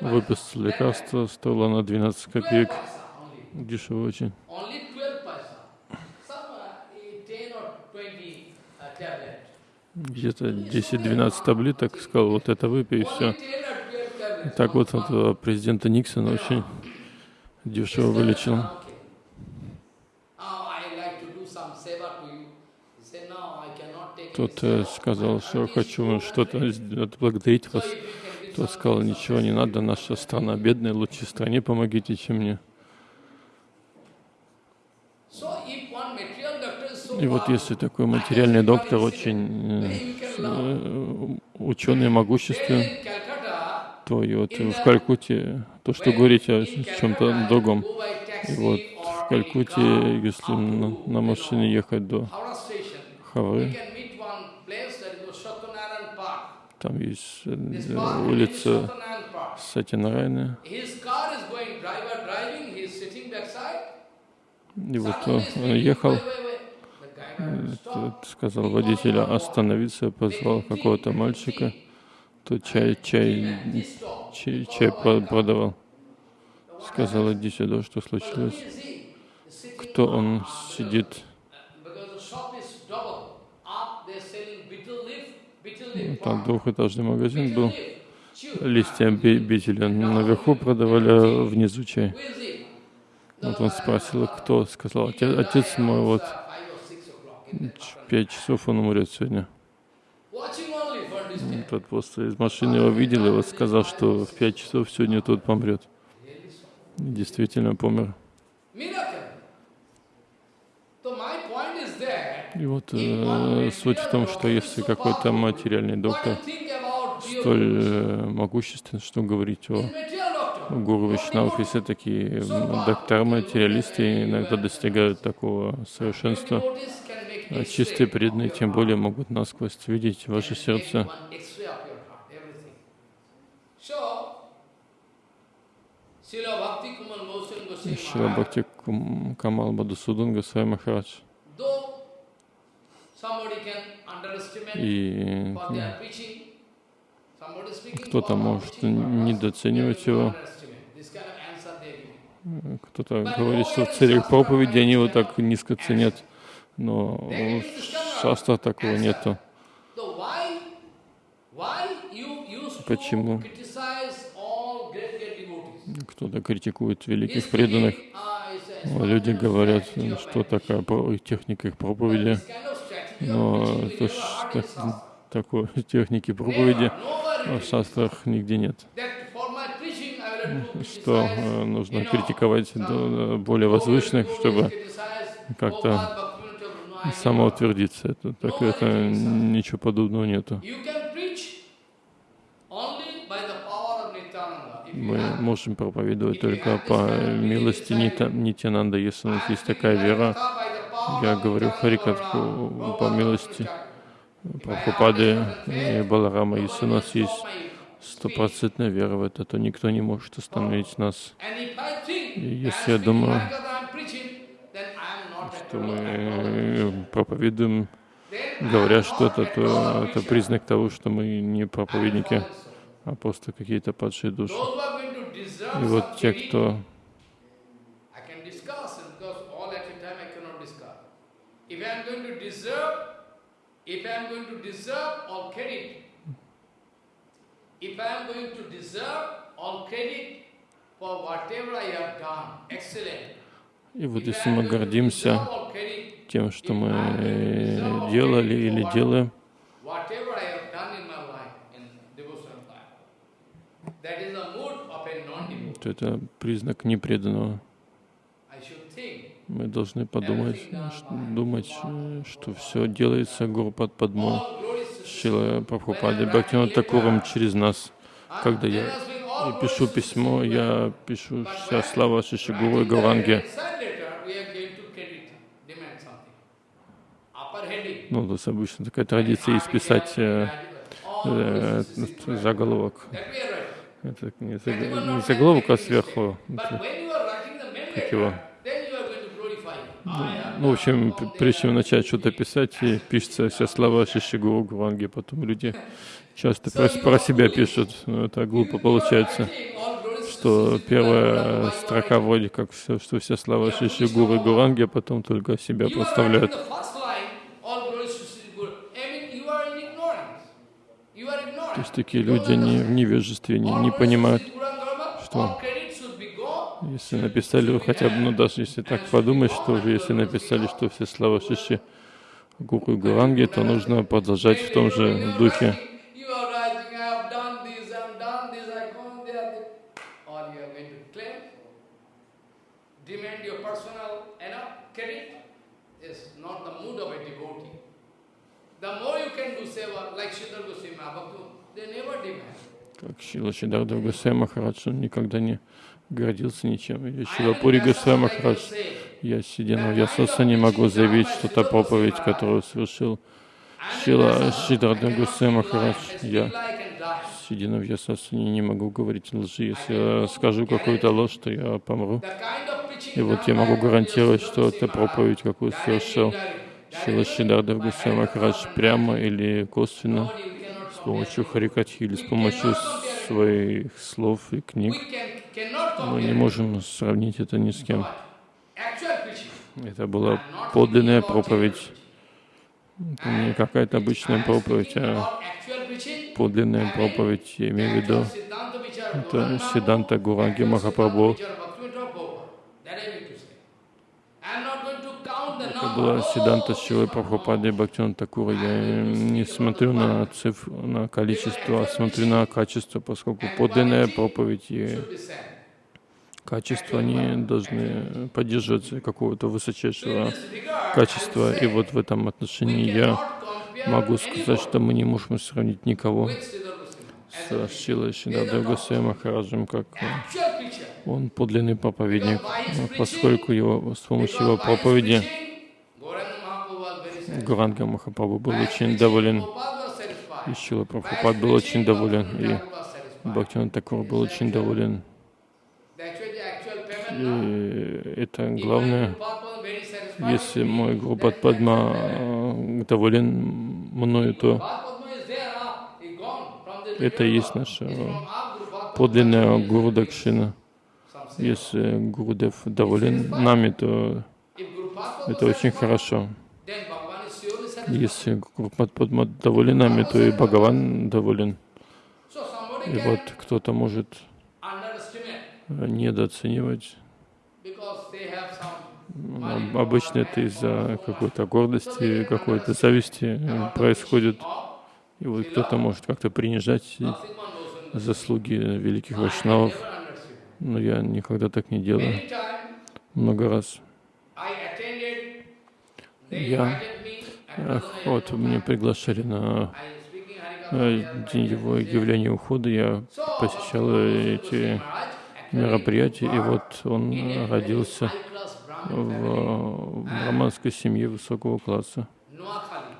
его. paisa, 12 paisa, Выписал лекарство, стоило на 12 12 копеек. Дешево очень. Only 12 paisa. Some 10 or 20 tablet. Где-то 10-12 таблеток. Сказал, вот это выпей и все. Only 10 or 12 tablets. Так вот, этого президента Никсона очень дешево вылечил. Тот э, сказал, что хочу что-то отблагодарить вас. Тот сказал, ничего не надо, наша страна бедная, лучше стране помогите, чем мне. И вот если такой материальный доктор очень ученый, могущественный, то и вот в Калькутте, то, что говорите о чем-то другом. И вот в car если на, на машине ехать до Хавры, he is sitting backside. и вот Suddenly он ехал, э, сказал водителя остановиться, позвал какого-то мальчика, тот чай, чай, чай, чай про- продавал. Сказал, иди сюда, что случилось. Кто он сидит? Там двухэтажный магазин был. листья бетеля наверху продавали, внизу чай. Вот он спросил, кто сказал, отец, мой, вот пять часов он умрет сегодня. Тот просто из машины его видел и вот сказал, что в пять часов сегодня тот помрет. Действительно помер. Miracle. So my point is that И вот э, суть в том, что если какой-то материальный доктор столь э, могуществен, что говорить о гуру Вишнав, если такие м, доктора материалисты иногда достигают такого совершенства, а X-ray чистые преданные тем более могут насквозь видеть ваше сердце. Шила Бхакти Камал Мадусудан Госвами Махарадж. И кто-то может недооценивать его, кто-то говорит, что в целях проповеди они его так низко ценят, но в шастрах такого нету. Почему? Кто-то критикует великих преданных, ah, а люди говорят, что такая техника их проповеди. Но in Shastra. такой техники проповеди в шастрах нигде нет. Что э, нужно критиковать более возвышенных, чтобы как-то самоутвердиться. Это, так, это ничего подобного нету. Мы можем проповедовать только по милости Нитянанда, если у нас есть такая вера. Я говорю Харикатху по милости Прабхупады и Баларама. Если у нас есть стопроцентная вера в это, то никто не может остановить нас. И если я думаю, что мы э, проповедуем, говоря что-то, то это признак того, что мы не проповедники, а просто какие-то падшие души. И вот те, кто I can discuss it because all at a time I cannot discuss. If I am going to deserve, if I am going to deserve all credit, if I am going to deserve all credit for whatever I have done, excellent. И вот если мы гордимся тем, что мы делали или делаем, то это признак непреданного. Мы должны подумать, ш- думать, э, что все делается гуру под подмой. all glories to Шила Прабхупады Бхактивinoda Такуром через нас. Когда я пишу письмо, я пишу вся слава Шишигуру и Гауранге. Ну, у нас обычно такая традиция есть писать э, э, заголовок. Это не, заг- не заголовок, а сверху. Это как его? Ну, в общем, прежде чем начать что-то писать, пишется вся слава Шишигуру Гуранги, потом люди часто про, про себя пишут, но это глупо получается, что первая строка вроде как все, что вся слава Шишигуру и Гуранги, а потом только себя проставляют. То есть такие люди не в невежестве, не, не понимают, что если написали хотя бы, ну даже если так подумать, что уже если написали, что все слава Шиши Гуру и Гуранги, то нужно продолжать в том же духе. Как Шила Шидарда Госвами Махарадж, он никогда не гордился ничем. Или Шила Пури Госвами Махарадж, я сидя на Ясаса не могу заявить, что та проповедь, которую совершил Шила Шидарда Госвами Махарадж, я сидя на Вьясасане не могу говорить лжи. Если я скажу какую-то ложь, то я помру. И вот я могу гарантировать, что эта проповедь, какую совершил Шила Шидарда Госвами Махарадж, прямо или косвенно, с помощью Харикатхи или с помощью своих слов и книг, мы не можем сравнить это ни с кем. Это была подлинная проповедь. Это не какая-то обычная проповедь, а подлинная проповедь, я имею в виду, это Сиданта Гуранги Махапрабху. Siddhanta Vichara Bhaktivinoda Prabhupada. That I mean to say. I'm not going to count the Это number. Была Сиданта Шилы Прабхупады oh. Бхактиван Такура. Я не смотрю на цифру, на количество, а смотрю на качество, поскольку подлинная проповедь и качество, они должны поддерживаться какого-то высочайшего качества. И вот в этом отношении я могу сказать, что мы не можем сравнить никого с Шилой Шидадой Госвами Махараджем, как он подлинный проповедник, поскольку его, с помощью его проповеди preaching, Gauranga Mahaprabhu was very satisfied. Гуранга Махапрабху был очень доволен, и Шила Прабхупад был очень доволен, и. Бхактиван Такур был очень доволен. И это главное, если мой the Падма э, доволен мною, то ah, это и есть наша подлинная. Гуру Дакшина. Если Гурудев доволен нами, то это очень хорошо. then Bhagavan is surely satisfied. Если Падма доволен нами, то и Бхагаван доволен. И вот кто-то может недооценивать. Обычно это из-за какой-то гордости, какой-то зависти э, происходит. И вот кто-то может как-то принижать заслуги великих вайшнавов, но я никогда так не делаю. Много раз. Я, вот меня приглашали на э, день его явления ухода, я посещал эти мероприятия, и вот он родился в, браманской семье высокого класса Noakhali,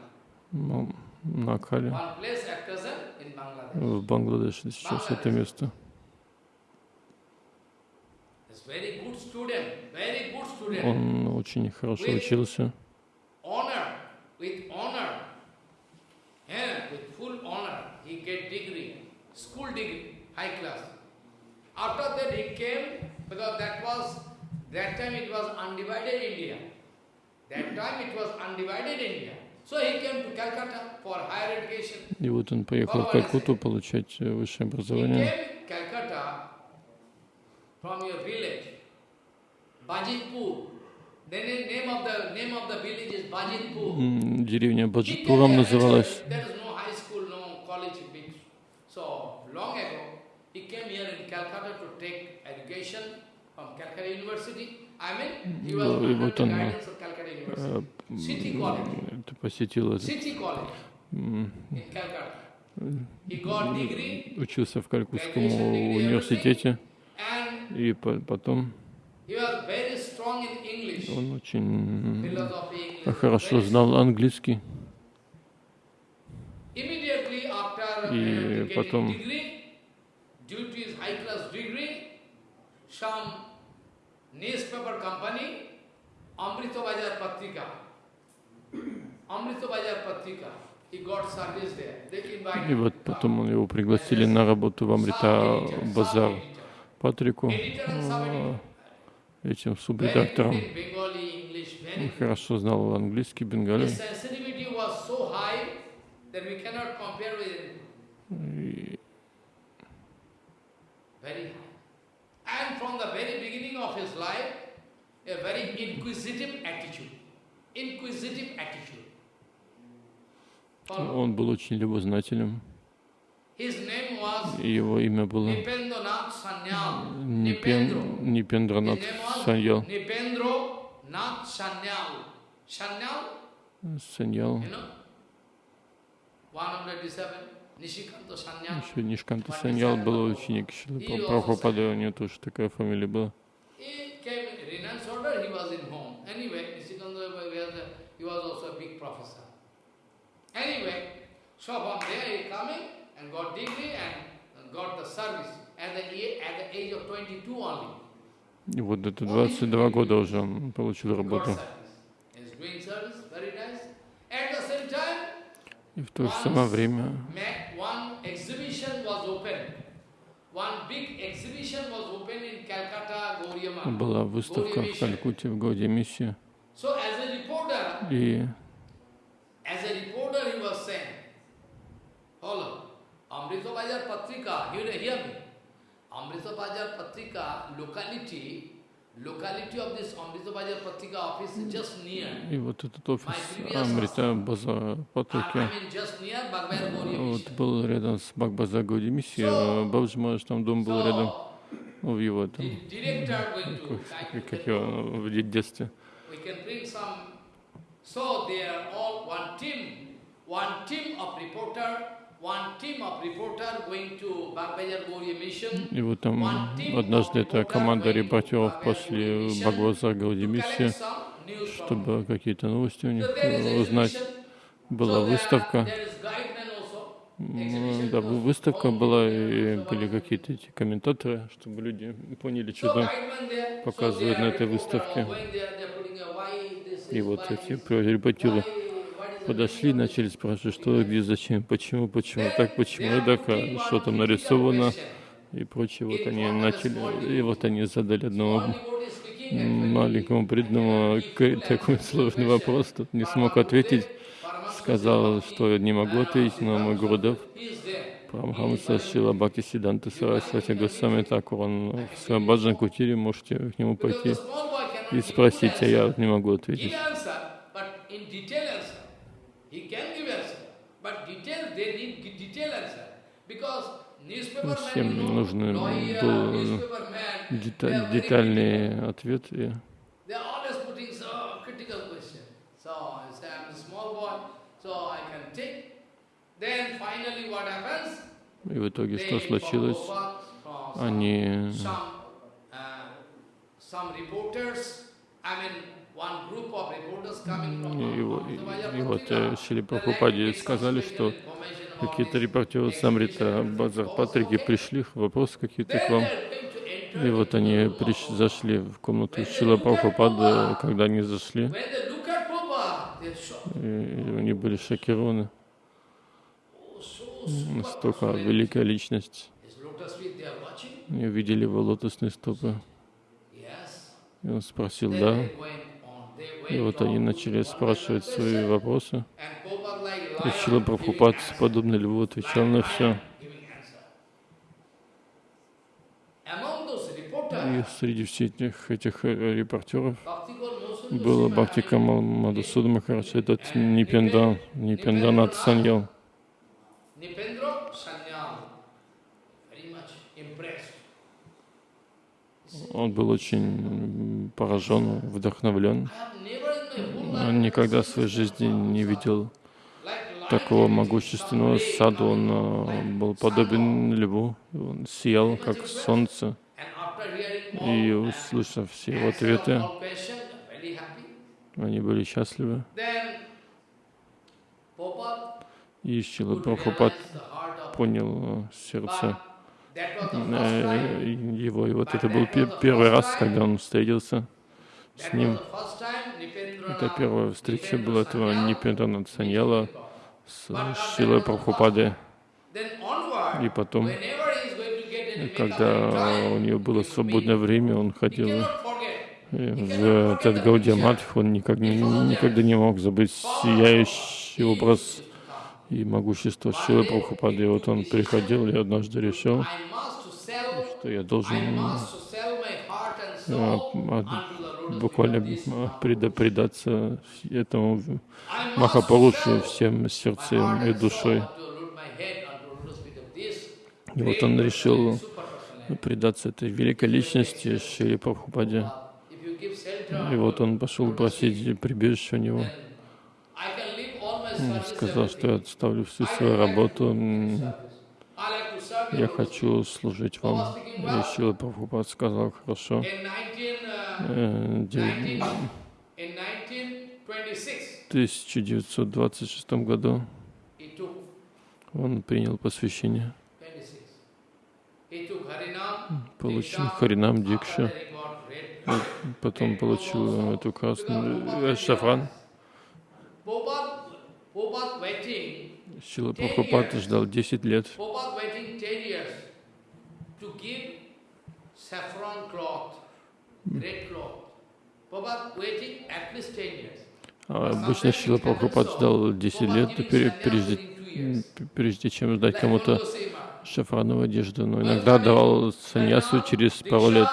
ну, на Акхале, one place at present in Bangladesh. в Бангладеше сейчас это место. Он очень хорошо учился, with honor, yeah, with full honor, he get degree, school degree, high class. After that he came, because that was, that time it was undivided India. That time it was undivided India. So he came to Calcutta for higher education. и вот он поехал в Калькутту получать э, высшее He образование. came Calcutta from your village, Bajitpur. Деревня here, называлась. actually, There is no high school, no college big. So long ago, he came here in Calcutta to take education from Calcutta University. I mean, he was Ну, и вот он, э, это посетил учился в Калькутском университете, и по- потом он очень хорошо знал английский. И uh, потом- И вот потом его пригласили на работу в Амрита Базар Патрику, Editor and э, sub-editor. Этим субредактором. Он хорошо знал английский, бенгали. И. Он был очень любознательным. His name was И его имя было. Нипен. Нипендранат Саньял. Саньял. you know, 187, Nishikanta Sanyal. Еще Нишканта Саньял был ученик Шилы Прабхупады, у него тоже такая фамилия была. Anyway, so from there he coming and got degree and got the service at the, at the age of 22 only. И вот это 22 года уже он получил работу. И в то же самое время была выставка в Калькутте в a reporter, И As a reporter, he was saying, follow, Amrita Bajar Patrika, hear, hear me. Amrita Bajar Patrika, locality, locality of this Amrita Bajar Patrika office is just near. И вот этот офис Амрита Базара I, Патрики вот был рядом с Бхагбазар Гауди миссией, Бабджи Махарадж там дом был рядом в его там, как, как его в де- детстве. So they are all one team, one team of reporter, И вот там однажды эта команда репортеров Бхагбазар Гауди миссии, чтобы какие-то новости у них узнать. Была выставка, М, да, вы- выставка была, и были какие-то эти комментаторы, чтобы люди поняли, что там показывают на этой выставке. И вот эти репортеры подошли, начали спрашивать, что, где, зачем, почему, почему так, почему так, а что там нарисовано и прочее. Вот они начали, и вот они задали одному маленькому преданному такой сложный вопрос, тут не смог ответить, сказал, что не могу ответить, но мой Гурудев, Прамхамса Шила Бхакти Сиданта Сарасвати Госвами Такур, он в своем Баджан Кутире, можете к нему пойти и спросить, а я не могу ответить. Ну, Всем нужен был деталь- детальный ответ. И They are always putting so critical question. So I say I'm a small boy, so I can take. Then finally what happens? и в итоге что случилось? Они Uh, И, и- и вот э, Шили Прабхупаде сказали, что какие-то репортеры с Амрита exhibition. Базар Патрики пришли, вопросы какие-то к вам. И вот они приш, зашли в комнату Шила Прабхупады, когда они зашли, и они были шокированы. Oh, Настолько великая личность. И увидели его лотосные стопы. И он спросил, да. И вот они начали спрашивать свои вопросы. И Шила Прабхупад, подобно льву, отвечал на все. И среди всех этих, этих э, репортеров было Бхакти Камал Мадасуда Махарадж, этот Нипендан, Нипенданат Саньял. Он был очень поражен, вдохновлен. Он никогда в своей жизни не видел такого могущественного саду. Он э, был подобен льву, он сиял, как солнце. И услышав все его ответы, они были счастливы. И Шила понял э, сердце Э, его. И вот это был пе- первый раз, когда он встретился с ним. Это первая встреча была этого Нипендана Саньяла с Шилой Прабхупады. И потом, когда у него было свободное время, он ходил э, в этот Гаудия Матх, он не, никогда не мог забыть сияющий образ и могущество Шилы Прабхупады. И вот он приходил и однажды решил, что я должен э, буквально предаться этому sell всем сердцем и душой. И вот он решил предаться этой великой личности Шри Прабхупаде. И вот он пошел просить прибежище у него. I can leave all my Он service, сказал, что я отставлю всю свою работу. Я хочу служить вам. И Шила Прабхупад сказал, хорошо. In 19, uh, Э, де- 19, in 1926, В 1926 году он принял посвящение, 26. He took Harinam, получил Харинам Дикша, red. потом получил эту красную э, шафран. Шила Прабхупад ждал 10 лет. Prabhupada waiting 10 years to give saffron cloth, red cloth. Prabhupada waiting at least 10 years. А обычно Шила Прабхупад ждал 10 лет, прежде, прежде чем ждать кому-то шафрановую одежду, но иногда давал саньясу через пару лет.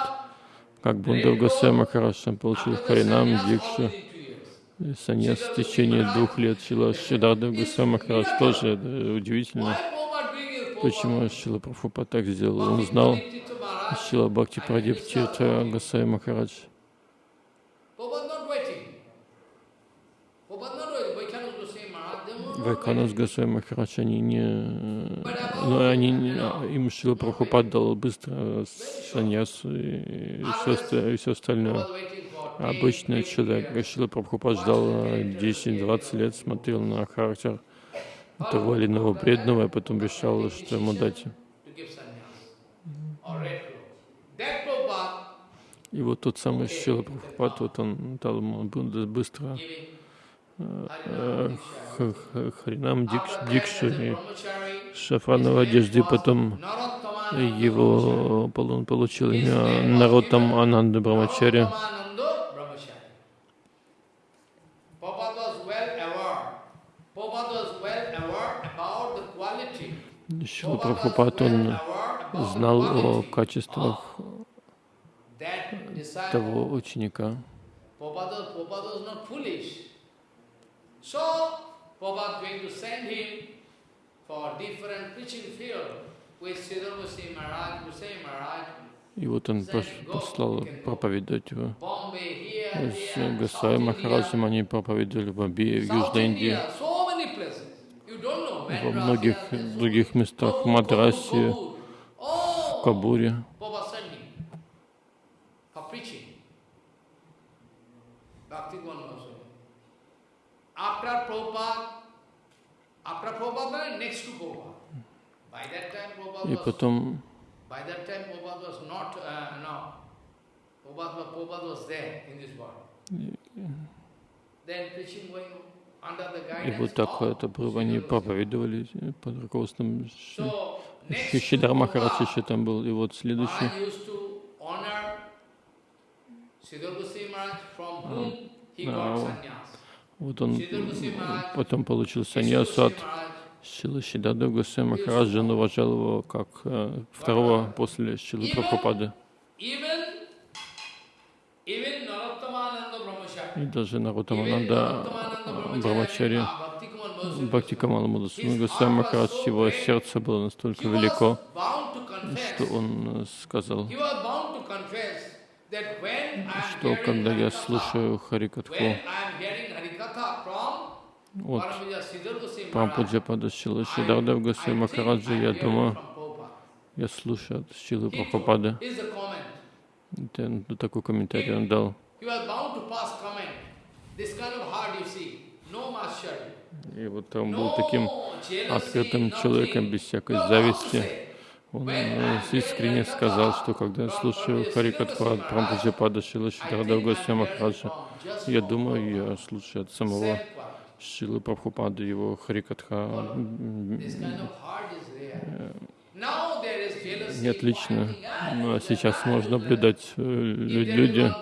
Как Бундав Госвами Махарадж он получил Харинам, Дикшу, саньяс в течение двух лет. Шила Шидада Госвами Махарадж тоже это удивительно. Почему Шила Прабхупа так сделал? Он знал Шила Бхакти Прадип Тиртха Госвами Махарадж. Вайканас Госвами Махарадж, они не... Ну, они, им Шила Прабхупад дал быстро саньяс и все, и все остальное. Обычный человек, Шила Прабхупад ждал э, 10-20 лет, смотрел на характер того или иного преданного, и потом решал, что ему дать. И вот тот самый Шила Прабхупад, вот он дал ему быстро х- х- Харинам Дикш- Дикшу и шафрановой одежды, потом его он получил имя Наротам Ананда Брамачари. Шила Прабхупад, он знал о качествах того ученика. И вот он послал проповедовать его. С South Махараджем они проповедовали в Бомбее, в Южной Индии, India, so many places. You don't know, во многих других местах, в Мадрасе, в Oh, Кабуре. И потом uh. Then preaching going on under the И вот так это они проповедовали под руководством Ши- So, next Ши- to Шидар Махарадж еще там был. И вот следующий, now- sannyas. вот он потом получил Kesha саньясу от Шила Шидада Госвами Махараджа, он уважал его как э, второго после Шилы Прабхупады. И даже Нарутамананда Брамачари, Бхакти Камала his Госвами Махарадж, его сердце было настолько велико, что он э, сказал, что когда я слушаю Харикатху when I am hearing Harikatha from от Paramita Siddhar Goswami Maharaj, Прампуджапада Шилы Шидардав Госвами Махараджа, я думаю, я слушаю от Шилы Прабхупады. Это такой комментарий он дал. И вот он был No таким открытым nothing. человеком, без всякой зависти. Он э, искренне сказал, что когда я слушаю Харикатху от Прампуджапада Шидардав think Госвами Махараджа, я думаю, я слушаю от самого. Шилы Прабхупады, его Харикатха. М, This kind of heart is there. Now there is jealousy, Не отлично. fighting, а this is сейчас можно наблюдать, э, люди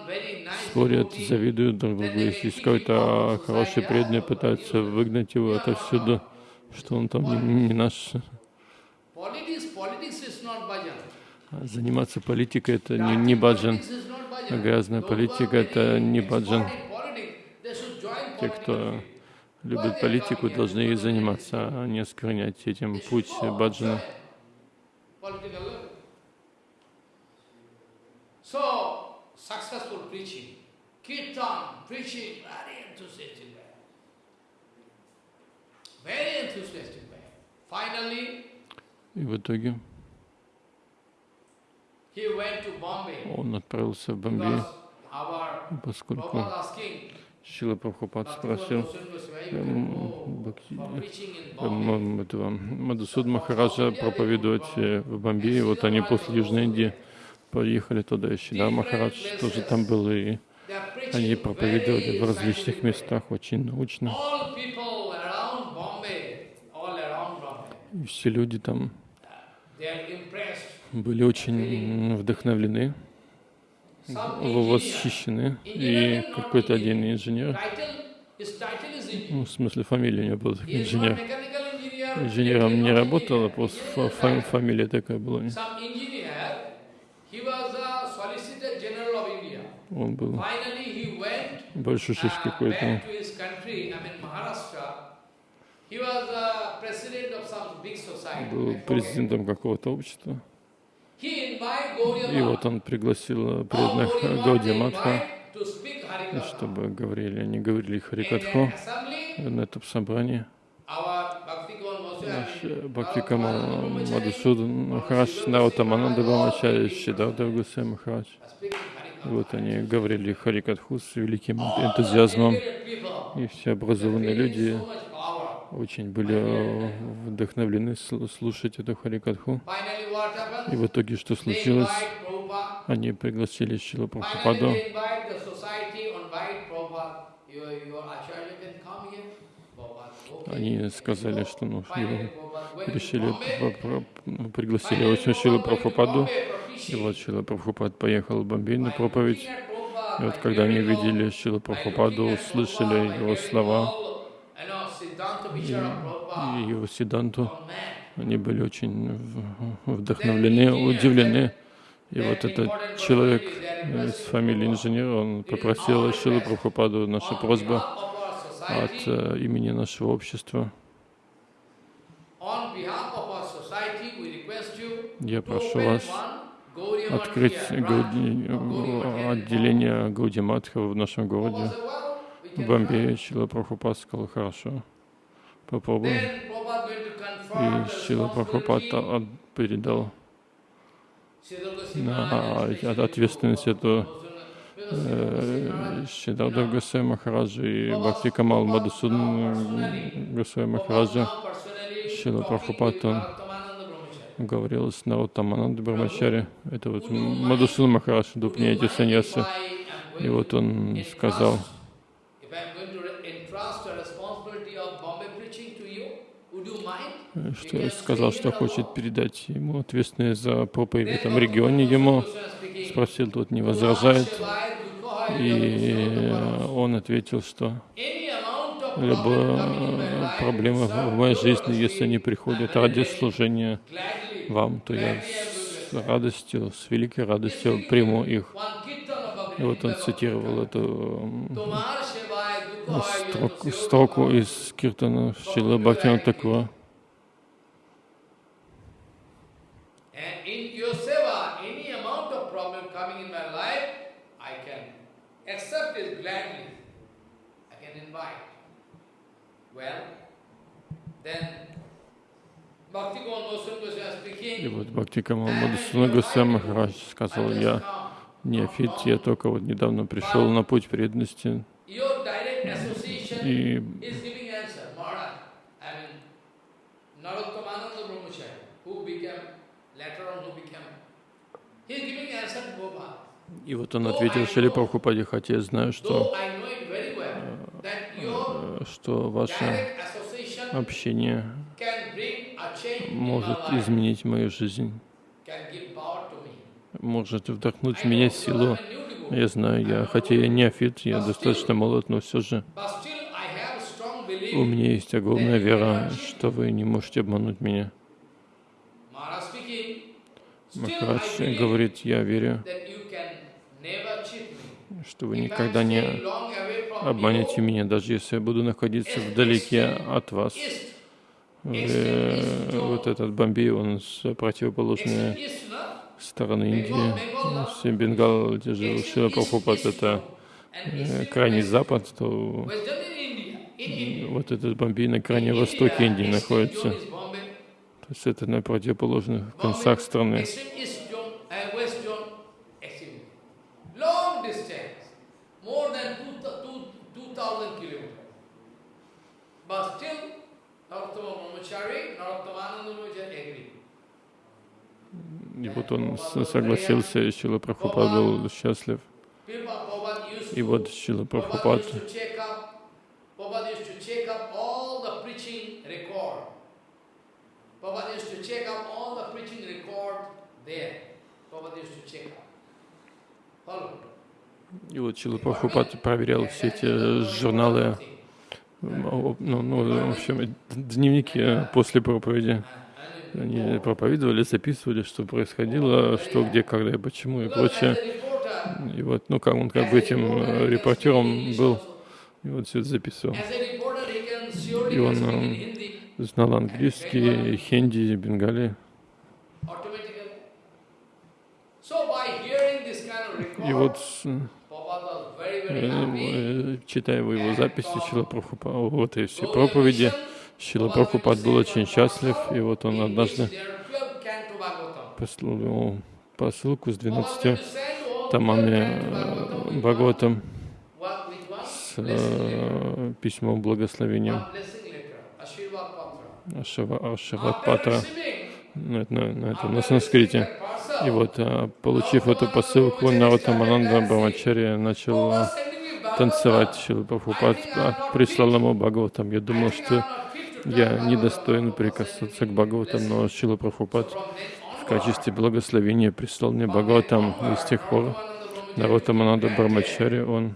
спорят, завидуют друг другу. Если какой-то хороший преданный, пытаются выгнать его отовсюду, что он там не, не наш. А Заниматься политикой это не, не баджан. Грязная политика это не баджан. Те, кто любит политику, должны ей заниматься, а не осквернять этим путь баджана. И в итоге he went to Bombay он отправился в Бомбей, because our поскольку Prabhupada asking, Шила Прабхупад Bhaktivinoda спросил in э, этого Мадусуд Махараджа проповедовать э, в Бомбее. Вот они после Южной Индии поехали туда, и Шидар Махарадж тоже там был, и они проповедовали в различных местах, очень научно. И все люди там были очень вдохновлены, восхищены. И какой-то один инженер, ну, в смысле фамилия у него была not инженер, инженером не работал, а просто фа- фа- фамилия такая была. Он был большой шиш uh, какой-то. Был президентом какого-то общества. И вот он пригласил преданных Гауди Матха, чтобы говорили, они говорили Харикатху на этом собрании. Наш Бхакти Камал Мадусудан Махарадж, Наутамананда Брамачари, Шидавда Гусей Махарадж. вот они говорили Харикатху с великим энтузиазмом. И все образованные люди. Очень были э, вдохновлены сл- слушать эту Харикатху. И в итоге что случилось? Они пригласили Шилу Прабхупаду. Они сказали, что ну, решили, ну, пригласили Шилу Прабхупаду. И вот Шила Прабхупад поехал в Бомбей на проповедь. И вот когда они видели Шилу by Прабхупаду, услышали его слова all, you know, Siddhanta и, его Сиданту, они были очень вдохновлены, удивлены. И вот этот человек из фамилии инженера, он попросил Шилу Прабхупаду, наша просьба от э, имени нашего общества. Я прошу вас открыть here, branch Гауди- отделение Гаудиматха в нашем городе. Prabhupada said, "Well, we В Бомбее try." Шила Прабхупад сказал, хорошо, попробуем. И Шила Прабхупад передал на ответственность эту Шидавда Госвами Махараджа и Бхакти Камал Мадусудан Госвами Махараджа. Talking Прабхупад, говорил с Наутамананда Брамачари. Это вот Мадусудан Махарадж, дупняйте mind саньясы. И вот он сказал, If I am going to re- entrust the responsibility of Bombay preaching to you, would you mind? Что сказал, что хочет передать ему ответственность за проповедь в этом регионе ему. Спросил, тот не возражает. И он ответил, что любая проблема в моей жизни, если они приходят ради служения вам, то я с радостью, с великой радостью приму их. И вот он цитировал эту строку, строку из Киртана Шила Бхактина Такура. And in your seva, any amount of problem coming in my life, I can accept it gladly. I can invite. Well, then Bhakti Kamal Goswami Goswami И вот Бхакти Камал Мадхусуна Госвами сказал, я неофит, я только вот недавно пришел на путь преданности, и. И вот он ответил Шили Прабхупаде, хотя я знаю, что, э, что association общение может изменить мою жизнь, может вдохнуть в меня силу. Я знаю, я, хотя я неофит, я достаточно молод, но все же. у меня есть огромная вера, что вы не можете обмануть меня. Махарадж говорит, я верю, что вы никогда не обманете меня, даже если я буду находиться вдалеке от вас. Э, Вот этот Бомбей, он с противоположной стороны Индии. Все Бенгал, где жил Шила Прабхупад, это э, крайний запад, то вот этот Бомбей на крайне востоке Индии находится. То есть это на противоположных концах страны. But still, Narottama Brahmachari, Narottomananda Brahmachari agreed. И вот он согласился, и Шила Прабхупад был счастлив. И вот Шила Прабхупад. И вот Шила Прабхупад проверял все эти журналы Ну, ну, в общем, дневники после проповеди. Они проповедовали, записывали, что происходило, что, где, когда и почему и прочее. И вот, ну, как он как бы этим э, репортером был, и вот все это записывал. И он э, знал английский, хинди, бенгали. И вот, читая его, записи, Шила Прабхупа, вот и все проповеди, Шила Прабхупад был очень счастлив, и вот он однажды послал посылку с 12 томами Бхагаватам с э, письмом благословением Ашиват Патра на, на, на, это, на санскрите. И вот, а, получив эту посылку, Наратамананда Брамачарья начал а, танцевать. Шила Прабхупад прислал ему Бхагаватам. Я думал, что я недостоин прикасаться к Бхагаватам, но Шила Прабхупад в качестве благословения прислал мне Бхагаватам. И с тех пор Наратамананда Брамачарья, он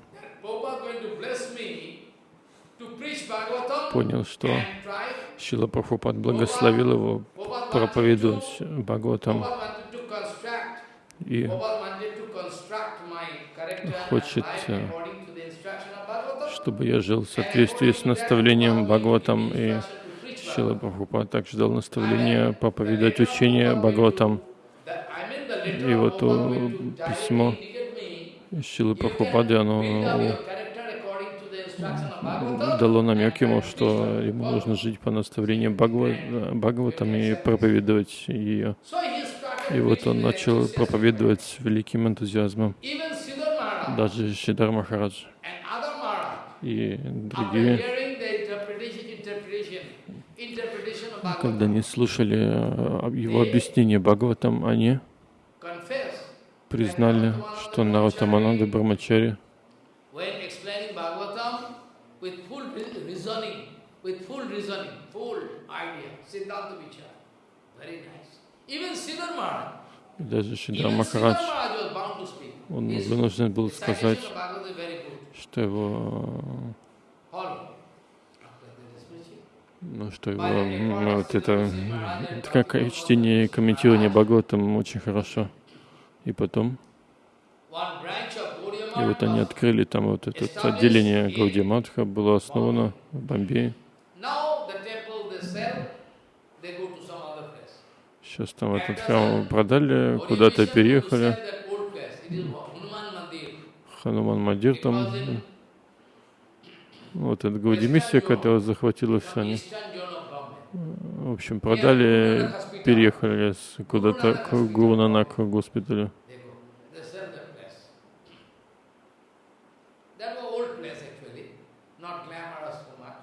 понял, что Шила Прабхупад благословил его проповедовать Бхагаватам и хочет, э, чтобы я жил в соответствии с наставлением Бхагаватам. И Шила Прабхупад также дал наставление проповедовать учение Бхагаватам. И вот письмо Шилы Прабхупады, оно дало намек ему, что ему нужно жить по наставлению Бхагаватам и проповедовать ее. И вот он начал проповедовать с великим энтузиазмом. Даже Шидар Махарадж и другие, когда они слушали э, его объяснение Бхагаватам, они признали, что Наратамананда Брамачари with full reasoning, full idea, Siddhanta Vichara. Very nice. Даже Шидар Махарадж, он вынужден был сказать, что его ну, что его, ну, вот это, это как чтение и комментирование Бхагаватам очень хорошо. И потом, и вот они открыли там вот это отделение Гаудиматха, было основано в Бомбее. Сейчас там этот храм продали, куда-то переехали. Хануман Мадир там. Вот этот Гаудимиссия, которая захватила все они. В общем, продали, переехали куда-то к Гурунанак госпиталю.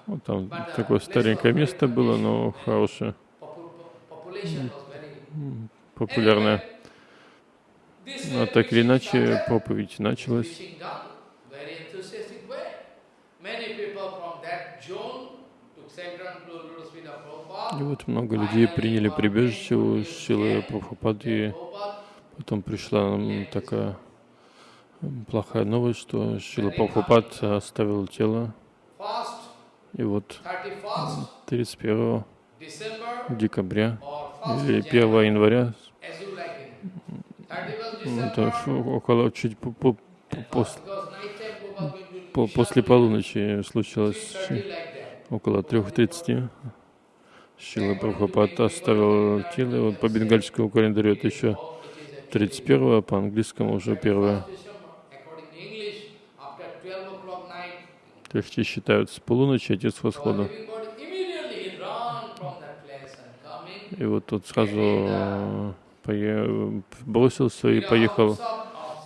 Вот там такое старенькое место было, но хорошее популярная. Но так или иначе, проповедь началась. И вот много людей приняли прибежище у Шилы Прабхупады. Потом пришла нам такая плохая новость, что Шила Прабхупад оставил тело. И вот 31 декабря или 1 января, это около чуть по, по, по, по, после полуночи случилось около 3.30. Шила Прабхупад оставил тело, вот по бенгальскому календарю это еще 31 по английскому уже первое. То есть считают с полуночи, отец восхода. И вот тот сразу бросился и поехал,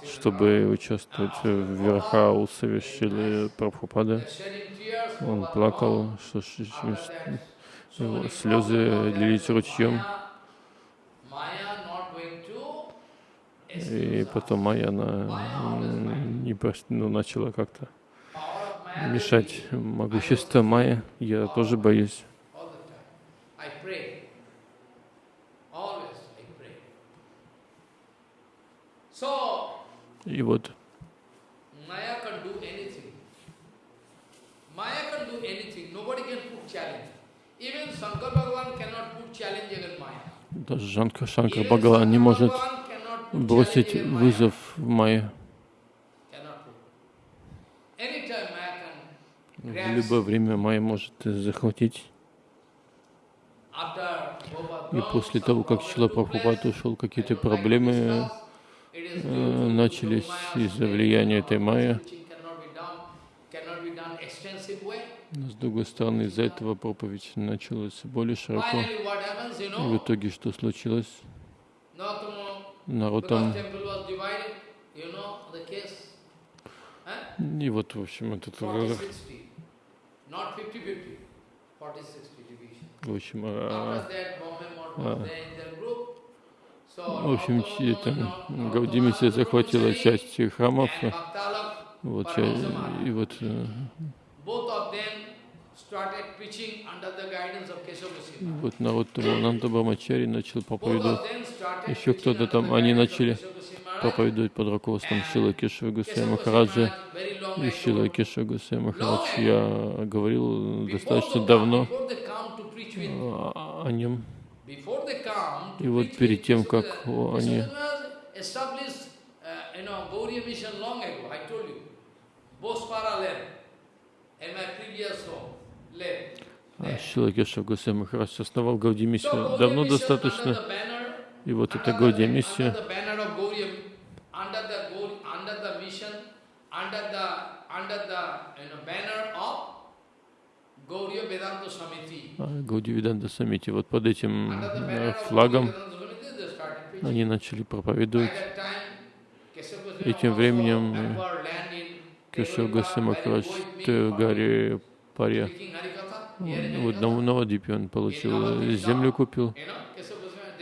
чтобы участвовать в верха усовещали Прабхупады. Он плакал, что слезы лились ручьем. И потом Майя она не ну, начала как-то мешать могущество Майя. Я тоже боюсь. Against Maya. Даже Жанка Шанкар Even Бхагаван не может бросить вызов в Майе. В любое время Майя может захватить. И после того, как took Прабхупад ушел, какие-то проблемы начались из-за влияния этой Майя. Но с другой стороны, из-за этого проповедь началась более широко. И в итоге что случилось? Народ там... И вот, в общем, этот... э, 40-60, not 50-50, 40-60 division. В общем, а, а. was there in their group. So, в общем, там Nautama, захватила часть храмов, вот, и вот э, вот народ Нанда Брамачари начал проповедовать, еще кто-то там, они начали проповедовать под руководством Шила Кешева Goswami Махараджа. И Шила Кешева Гусея Махарадж, я говорил достаточно давно а, о нем. И вот перед тем, как они Goswami established, uh, you know, Gauriya mission long ago, I told you. Bospara left, in my previous home, left. а, Шила Кешева Гусея Махарадж основал Гауди миссию давно достаточно. И вот эта Гаудия миссия, Under the under the banner of Гауди Виданта Самити, вот под этим э, флагом они начали проповедовать. И тем временем, э, acquired land in Кешева Devadippa, Гусея where he Махарадж go with me в for горе Парья. speaking Harikatha, hearing Вот на. Навадипе он получил, э, землю купил.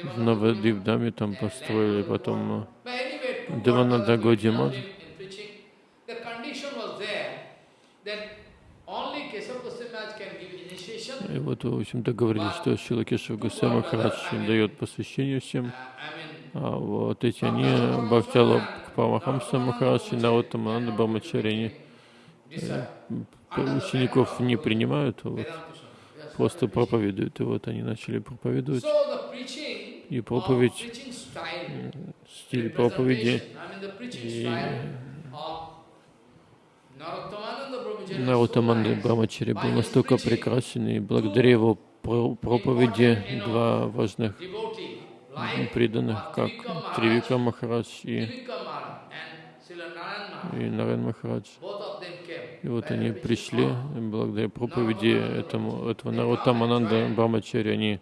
В Devananda Навадипдаме там построили потом э, But anyway, two Девананда quarters of Гаудимат. in, in preaching, the condition was there that only Kesava Goswami Maharaj can give initiation. И вот, в общем, договорились, что Шила Кешева Гусея Махарадж им дает посвящение всем. А вот эти они, Бхактала Парамахамса Махарадж и Наутамананда Брамачари, они decide. учеников не принимают, вот просто проповедуют. И вот они начали проповедовать. И проповедь, style, стиль проповеди и nice. Брамачари был настолько прекрасен, и благодаря его про- проповеди два важных преданных, как Тривика Махарадж и, и Нарен Махарадж. И вот они пришли, и благодаря проповеди этому, этого Нарутамананда Брамачари, они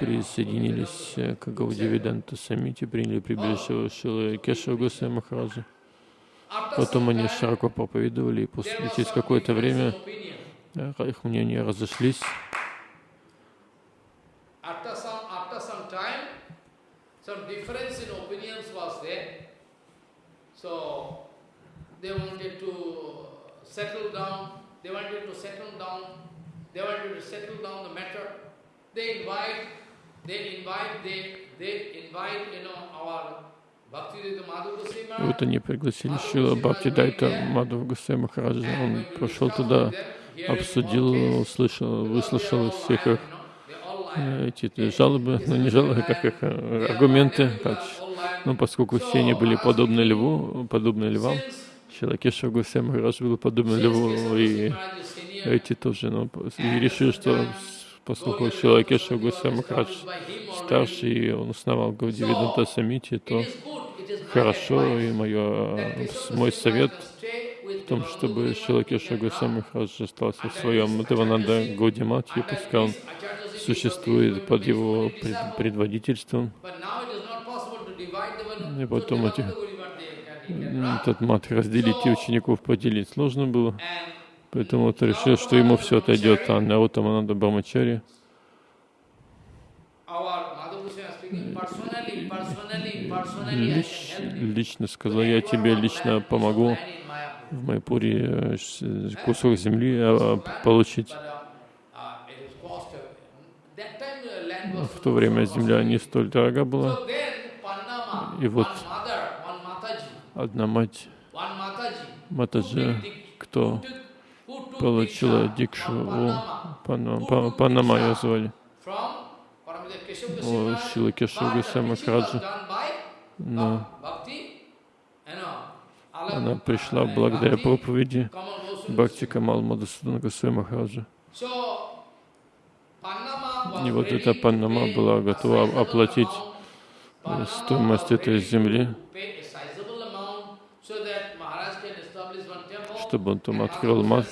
присоединились к Гаудивиданта Самити, приняли прибежище Шилы Кешева Гусея Махараджа. Потом они широко проповедовали, и после, через какое-то время э, их мнения разошлись. Вот они пригласили Шила Бхакти Дайта Мадхава Гусея Махараджа. Он пошел туда, обсудил, услышал, выслушал всех их э, эти жалобы, ну не жалобы, как их э, аргументы, как, ну поскольку все они были подобны льву, подобны львам, Шилакеша Гусея Махарадж был подобен льву, и эти тоже, ну, и решили, что поскольку Шилакеша Гусея Махарадж старший, и он основал Гаудивиданта Самити, то хорошо, и мое, мой совет в том, чтобы Шилакеша Гусея Махарадж остался в своем Девананда Гаудиматье, пускай он существует под его пред- предводительством. И потом этих, этот мат разделить и учеников поделить сложно было. Поэтому вот решил, что ему все отойдет, а Наутамананда Брамачари лич- лично сказал, я тебе лично помогу в Майпуре э, с- кусок земли а, получить. В то время земля не столь дорога была. И вот одна мать Матаджи, кто получила дикшу у Пана- Па- Панама ее звали. У Шилы done by Но она пришла uh, благодаря проповеди Бхакти. Камал Мадасудана Госвами Махараджа. И вот эта pay была готова оплатить стоимость этой земли, чтобы он там открыл мат.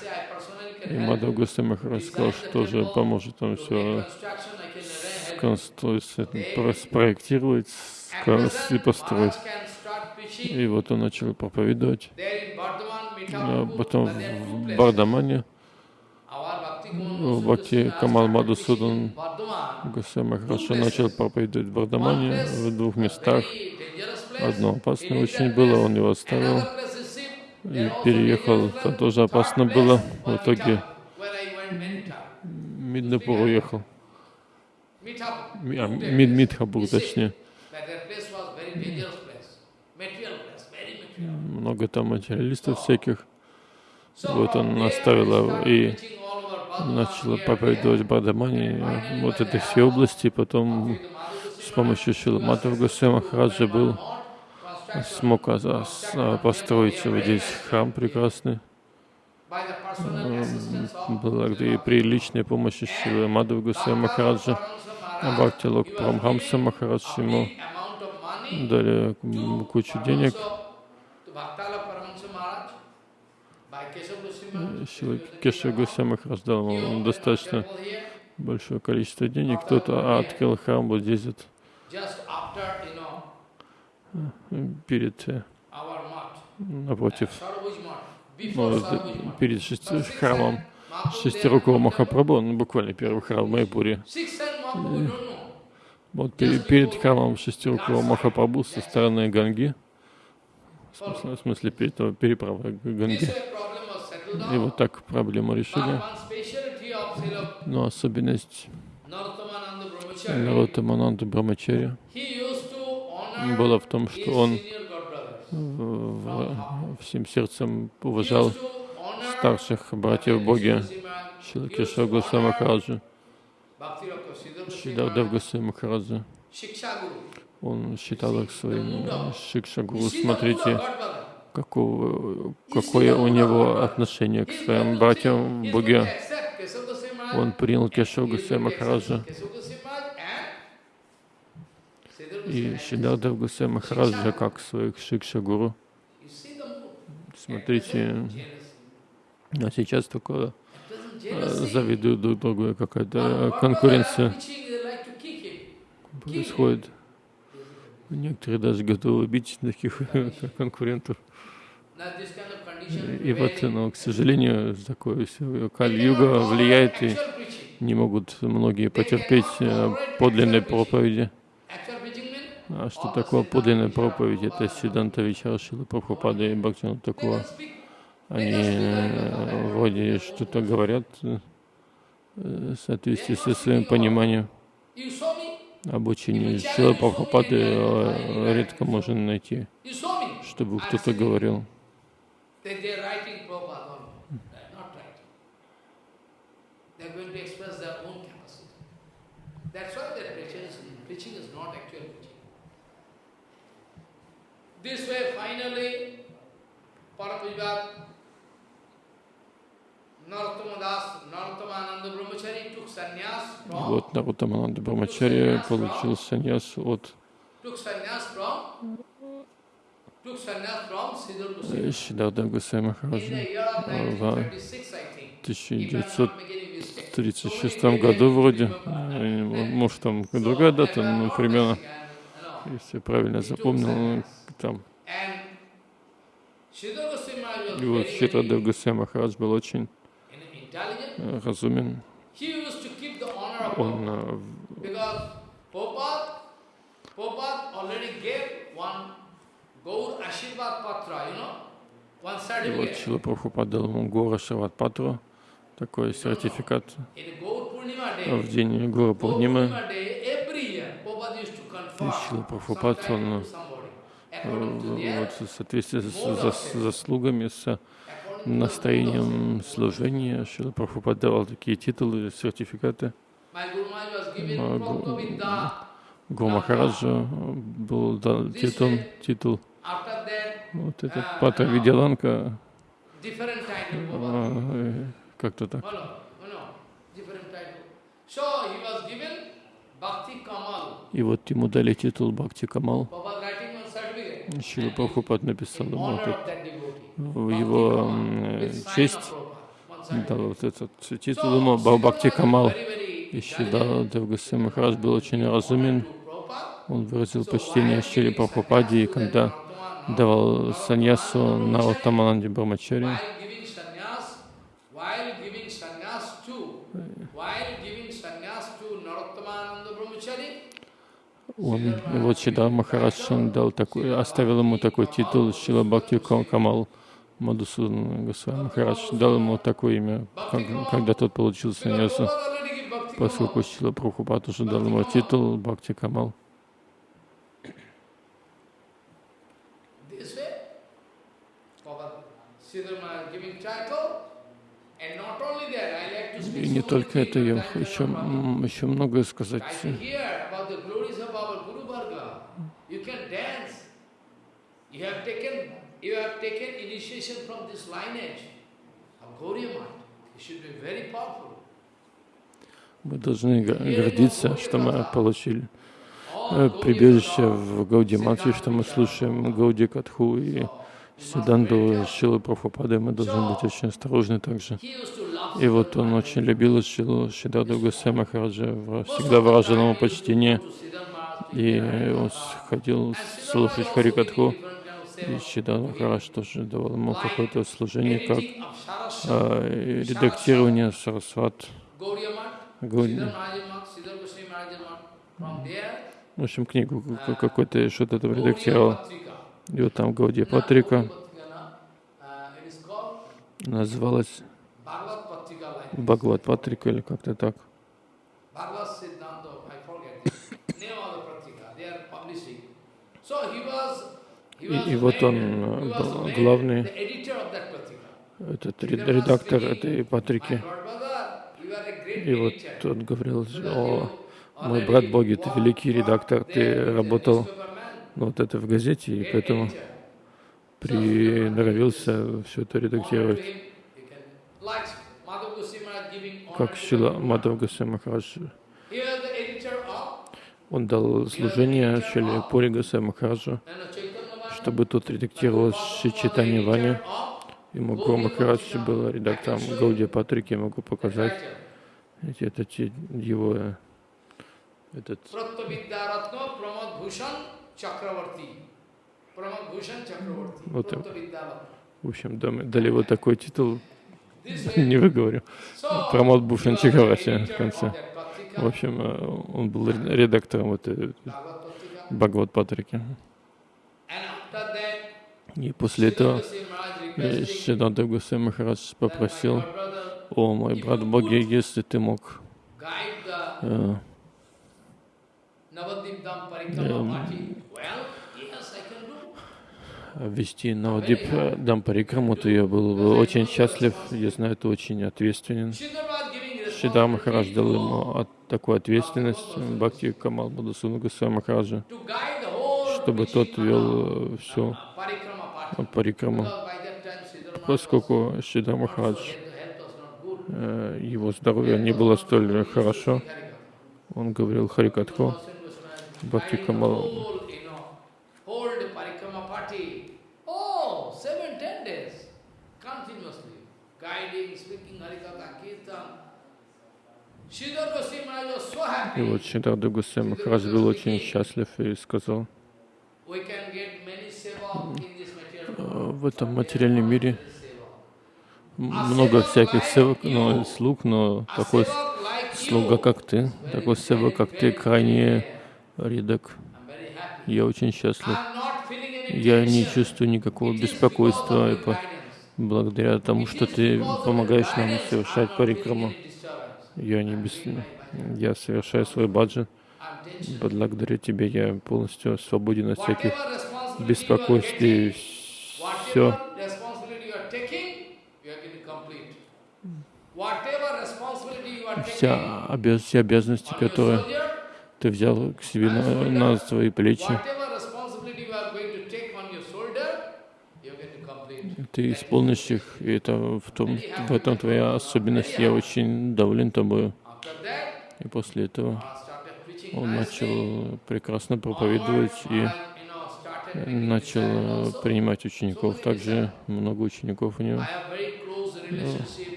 И help Мадав you Госвами Махарадж сказал, что же поможет там все спроектировать, и построить. И вот он начал проповедовать. А потом в Бардамане Бхакти Камал Мадусудан Госвами Махарадж начал проповедовать в Бардамане в двух местах. Одно опасное очень было, он его оставил и переехал. Там тоже опасно было. В итоге Миднапур уехал. А, Мид Мидхапур, точнее. Много там материалистов всяких. Вот он оставил его и начал проповедовать в Бардамане, вот это все области. Потом с помощью Шиламатов Госвами Махараджа был, смог а, построить вот здесь храм прекрасный. Благодаря при личной помощи Шилы Мадхава Госвами Махараджа, Бхакти Лок Прамхамса Махарадж ему дали кучу денег. Шила Кеша Госвами Махарадж дал ему достаточно большое количество денег. Кто-то открыл храм вот здесь вот, Just after, you know, перед, э, напротив, ну, э, перед шести- храмом шестирукого Махапрабху, ну буквально первый храм в Майпуре. Know. Вот перед, перед храмом шестирукого Махапрабху со стороны Ганги, в смысле, перед This Ганги. И вот так проблему решили. Но особенность Brahmachari, Нарота Мананда Брамачари была в том, что он всем сердцем уважал старших братьев Боги, Госвами honor Махараджа, Шидардев Госвами Махараджа. Он считал их своим шикшагуру. Смотрите, какого, какое у него отношение к своим братьям Боге. Он принял to Махараджа и Шидардев Госвами Махараджа как своих шикшагуру. Смотрите, а сейчас doesn't э, завидуют друг другу, какая-то э, конкуренция происходит. Некоторые даже готовы убить таких (laughs) конкурентов. И вот, но, к сожалению, такое They Кали-юга cannot влияет, и не могут многие потерпеть э, подлинной проповеди. Actual preaching means А что такое подлинная проповедь? Это Сиданта Вичара Шила Прабхупада и Бхактина такого. Они э, вроде что-то говорят э, в соответствии со своим пониманием. Обучение Шила Прабхупады э, редко можно найти, чтобы кто-то говорил. That's why their preaching is, not actual preaching. This way, finally, from, Вот Нарутамананда Брамачарья получил саньяс от Госвами In Махараджа. в 1936, I think. В If I'm 1900 not making mistake. В 1936 году вроде, э, может там другая дата, но примерно, если я правильно запомнил, там. И вот Шитадев Госвами Махарадж был очень э, разумен. Он э, и вот certificate. Шила Прабхупада дал ему Гора Шават Патру, такой сертификат в день Гора Gaur some Прабхупад, он, э, вот в соответствии с зас- заслугами, с настроением служения. Шила Прабхупад давал такие титулы, сертификаты. Гуру был дан титул, титул вот этот Пата Видяланка, как-то так. И вот ему дали титул Бхакти Камал. Шила Прабхупад написал ему в его честь, дал вот этот титул ему Бхакти Камал. И Шида Девгаси Махарадж был очень разумен. Он выразил почтение Шили Прабхупаде, и когда давал саньясу на Утамананде Брамачари, он, вот Шида Махарадж он дал такой, оставил ему такой титул Шила Бхакти Камал Мадусудан Госвами Махарадж, дал ему такое имя, когда тот получил саньясу, поскольку Шила Прабхупад уже дал ему титул Бхакти Камал. И не только это, я еще, еще многое сказать. Мы должны гордиться, что мы получили э, прибежище в Гауди Мати, что мы слушаем Гауди Катху и Сиданду Шилы Прабхупады, мы должны быть очень осторожны также. И вот он очень любил Шилу Шидаду Гусей Махараджа, всегда выражал ему почтение. И он ходил слушать Харикатху, и Шидан Махарадж тоже давал ему какое-то служение, как э, редактирование Сарасват. В общем, книгу какой-то что-то там редактировал. И вот там Гаудия Патрика. Называлась Бхагават Патрика или как-то так. И, и вот он был главный, этот редактор этой Патрики. И вот он говорил, о, мой брат Боги, ты великий редактор, ты работал вот это в газете, и поэтому приноровился все это редактировать. Как Шила Мадхав Гасай Махарадж, он дал служение Шиле Пури Гасай Махараджу, чтобы тот редактировал Шичитани Вани. Ему Гуру Махарадж был редактором Гаудия Патрики, я могу показать. Это его этот вот, в общем, дали вот такой титул, (laughs) не выговорю, Прамод Бушан Чакраварти в конце. В общем, э, он был редактором вот Бхагават Патрики. И после этого Шиданда Гусей Махарадж попросил, о, мой брат Боги, если ты мог э, вести Навадип Дампарикраму, то я был бы очень счастлив. Я знаю, это очень ответственен. Шидар Махарадж дал ему от, такую ответственность Бхакти Камал Мадасуна Гусей Махараджа, чтобы тот вел всю парикраму. Поскольку Шидар Махарадж, его здоровье не было столь хорошо, он говорил Харикатху, Бхакти Камал И вот Шидарда Гусей Махарадж был очень счастлив и сказал, в этом материальном мире много всяких севок, но, слуг, но такой слуга, как ты, такой севок, как ты, крайне редок. Я очень счастлив. Я не чувствую никакого беспокойства благодаря тому, что ты помогаешь нам совершать парикраму. Я не без... Я совершаю свой баджан. Благодарю Тебя, я полностью свободен от всяких беспокойств. И все, вся обяз все обязанности, которые ты взял к себе на, на свои плечи, ты исполнишь их, и это в, том, в этом твоя особенность. Я очень доволен тобой. И после этого он начал прекрасно проповедовать и начал э, принимать учеников. Также много учеников у него.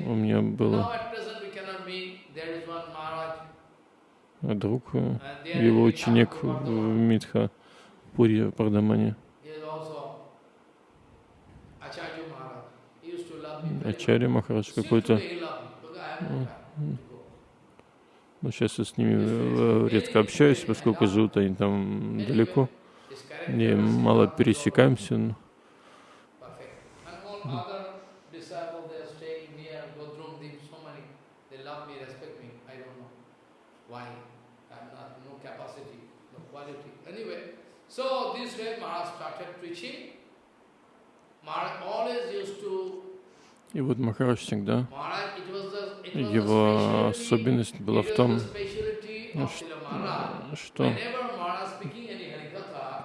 У меня Now был at present we cannot meet. There is one Maharaj. друг, э, его ученик в Митха, Пури, Пардамане. Ачарья Махарадж какой-то. Но сейчас я с ними э, редко общаюсь, поскольку живут они там далеко. И is мало пересекаемся. но so this way Maharaj started preaching. Maharaj always used to И вот Махарадж всегда, его особенность была в том, что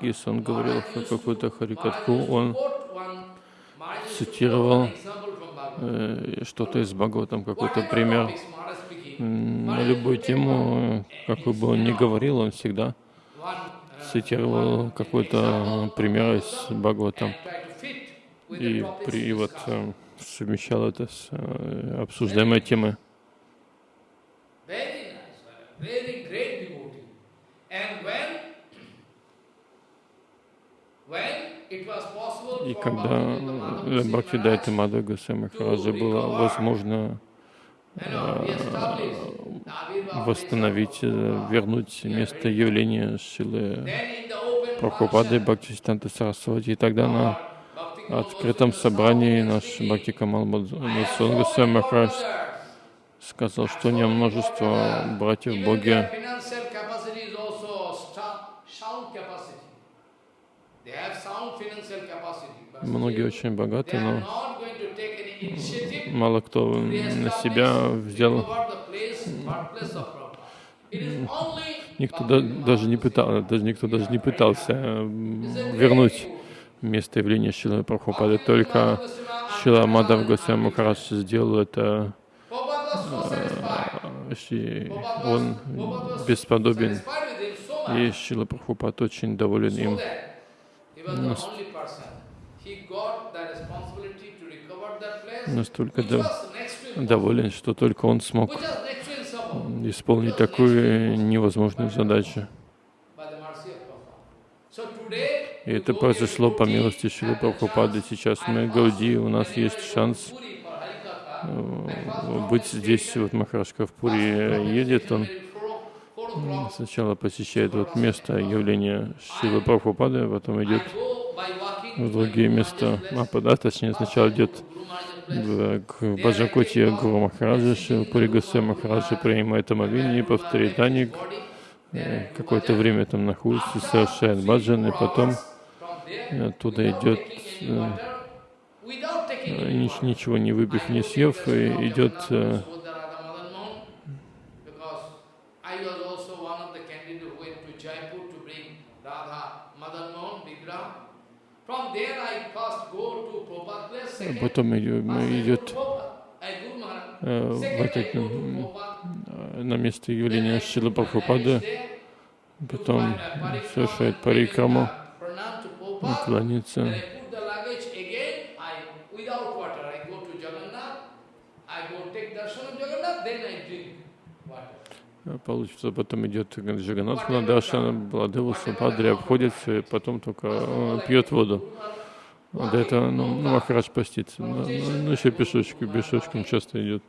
если он говорил какую-то to он цитировал, э, что-то из Бхагаватам, какой-то пример. На любую тему, э, какой бы он ни говорил, он всегда uh, цитировал какой-то пример из Бхагаватам. И, при, и вот э, совмещал это с э, обсуждаемой темой. И когда э, Бхактидайта Мадха Госвами Махараджа было возможно Abhirva восстановить, э, вернуть место явления open Прабхупады function, Бхактисиданта Сарасвати. И тогда на открытом собрании наш Бхакти Камал many Махарадж сказал, что него множество братьев в Боге, многие очень богаты, но мало кто на себя взял, никто даже не who пытал, даже никто даже не пытался э, вернуть место явления Шилы Прабхупады. Только Шила Мадав Госвами сделал это, э, он бесподобен. И. Шила Прабхупад очень доволен им. Настолько доволен, что только он смог исполнить такую невозможную задачу. by the mercy of Prabhupada. So today, И это произошло по милости Шилы Прабхупады. Сейчас мы, Гауди, у нас есть шанс э, быть здесь. Вот Махарашка в Пури едет, он сначала посещает вот место явления Шилы Прабхупады, потом идет в другие места. Мапада, точнее, сначала идет в- к Баджакоте Гуру Махараджа, Шила Пури Госвами Махараджа принимает омовение, повторяет Даник, э, какое-то время там находится, совершает баджан, и потом оттуда идет, э, э, ни- ничего не выпив, не съев, идет э, а потом идет, э, в этот, э, на место явления Шилы Прабхупады, потом совершает парикраму, drink water. Получится, потом идет к Джаганатху на Даршана, Бладеву, Супадри, обходит все, и потом только э, пьет воду. А До этого, ну, ну, Махарадж постится. Ну, ну, ну, еще пешочком, пешочком часто идет.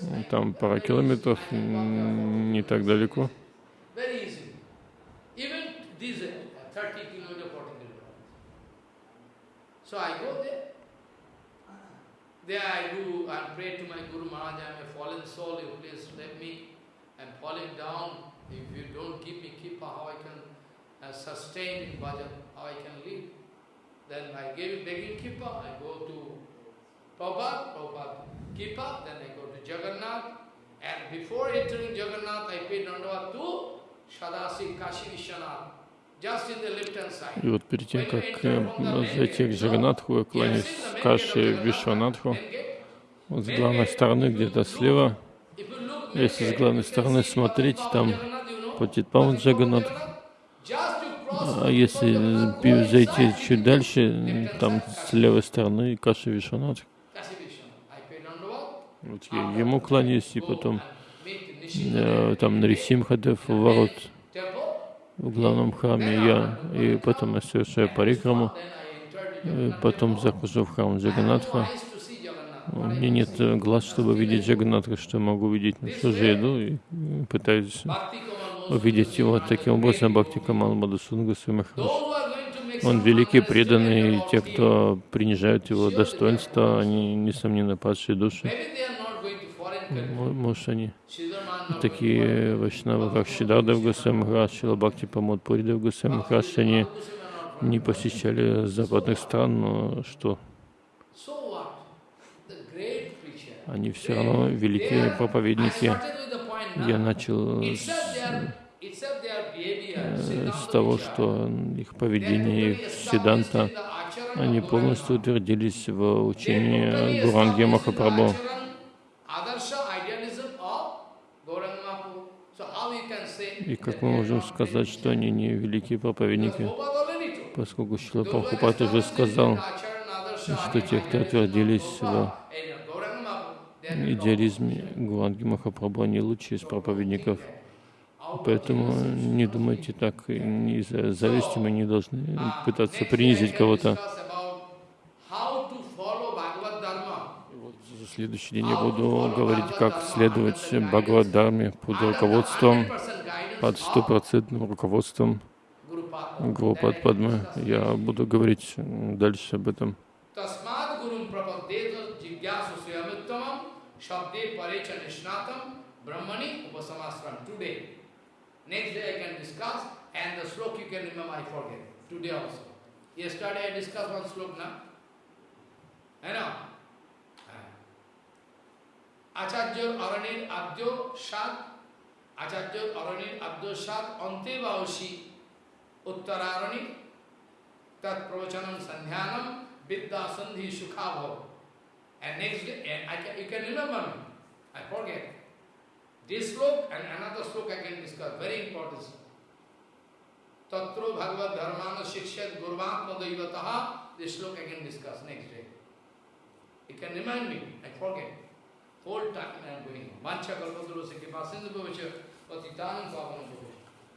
Ну, Там пара километров, не так далеко. Very easy. Even these So I go there. There I do and pray to my Guru Maharaj, I am a fallen soul, you please let me. I'm falling down. If you don't give me kippa, how I can uh, sustain in bhajan, how I can live. Then I gave begging kippa, I go to Prabhupada, Prabhupada kippa, then I go to Jagannath, And before entering Jagannath, I paid Dandavat to Sadasiv Kashi Vishwanath, И вот перед тем, как э, зайти к Джаганатху, я кланяюсь Каши Вишванатху. Then get, Вот с главной стороны, где-то слева, если с главной стороны смотреть, там Jagannath, you know, Патитпаван Джаганат. just to cross А если пи- зайти чуть дальше, там с левой стороны Каши Вишванат. Kashi Vishwanath. I paid Dandavat. Вот я ему кланяюсь, и потом э, там Нарисимхадев ворот. В главном храме, я, и потом я совершаю парикраму, потом захожу в храм Джаганатха. У меня нет э, глаз, чтобы видеть Джаганатха, что я могу видеть, ну что же иду и пытаюсь увидеть его таким образом, Бхакти Камал to make Он великий, преданный, и те, кто принижают его достоинство, они, несомненно, падшие души. Может, они going to такие вайшнавы, как Шидардав Госвами Махарадж, Шила Бхакти Памод Пуридав Госвами Махарадж, они не посещали западных стран, но что? Они все равно великие проповедники. Я начал с, э, с того, что их поведение, их the acharana они полностью утвердились в учении Гуранги Махапрабху. acharan, Adarsha idealism of Gauranga Mahaprabhu. So how you can say И как мы можем сказать, что они не великие проповедники, поскольку Шила Прабхупад уже сказал, что те, кто утвердились в идеализме Гуранги Махапрабху, они лучшие из проповедников. Поэтому не думайте так, из-за зависти мы не должны пытаться принизить кого-то. следующий день я буду говорить, как следовать Бхагавад-дарме под руководством, под стопроцентным руководством Гурупад Падмы. Я буду говорить дальше об этом. Yesterday I discussed one slok na. I know. Acharya Aranir Adyo Shat आचार्य अरणी अब्दोसाद अंतेवशी उत्तरारणी तत्प्रवचनम संध्यानम विद्या संधि सुखाभ and next I can remember me I forget this shloka and another shloka I can discuss very important तत्रो भगवत धर्मान शिक्षित गुरुवात्म दैवतः this shloka I can discuss next day you can remind me I forget Whole time I am going. Mancha Sindhu Patitanam Pavanam.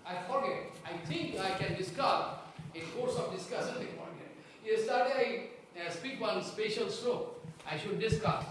I forget. I think I can discuss. In course of discussion. Yesterday I uh, speak one special stroke. I should discuss.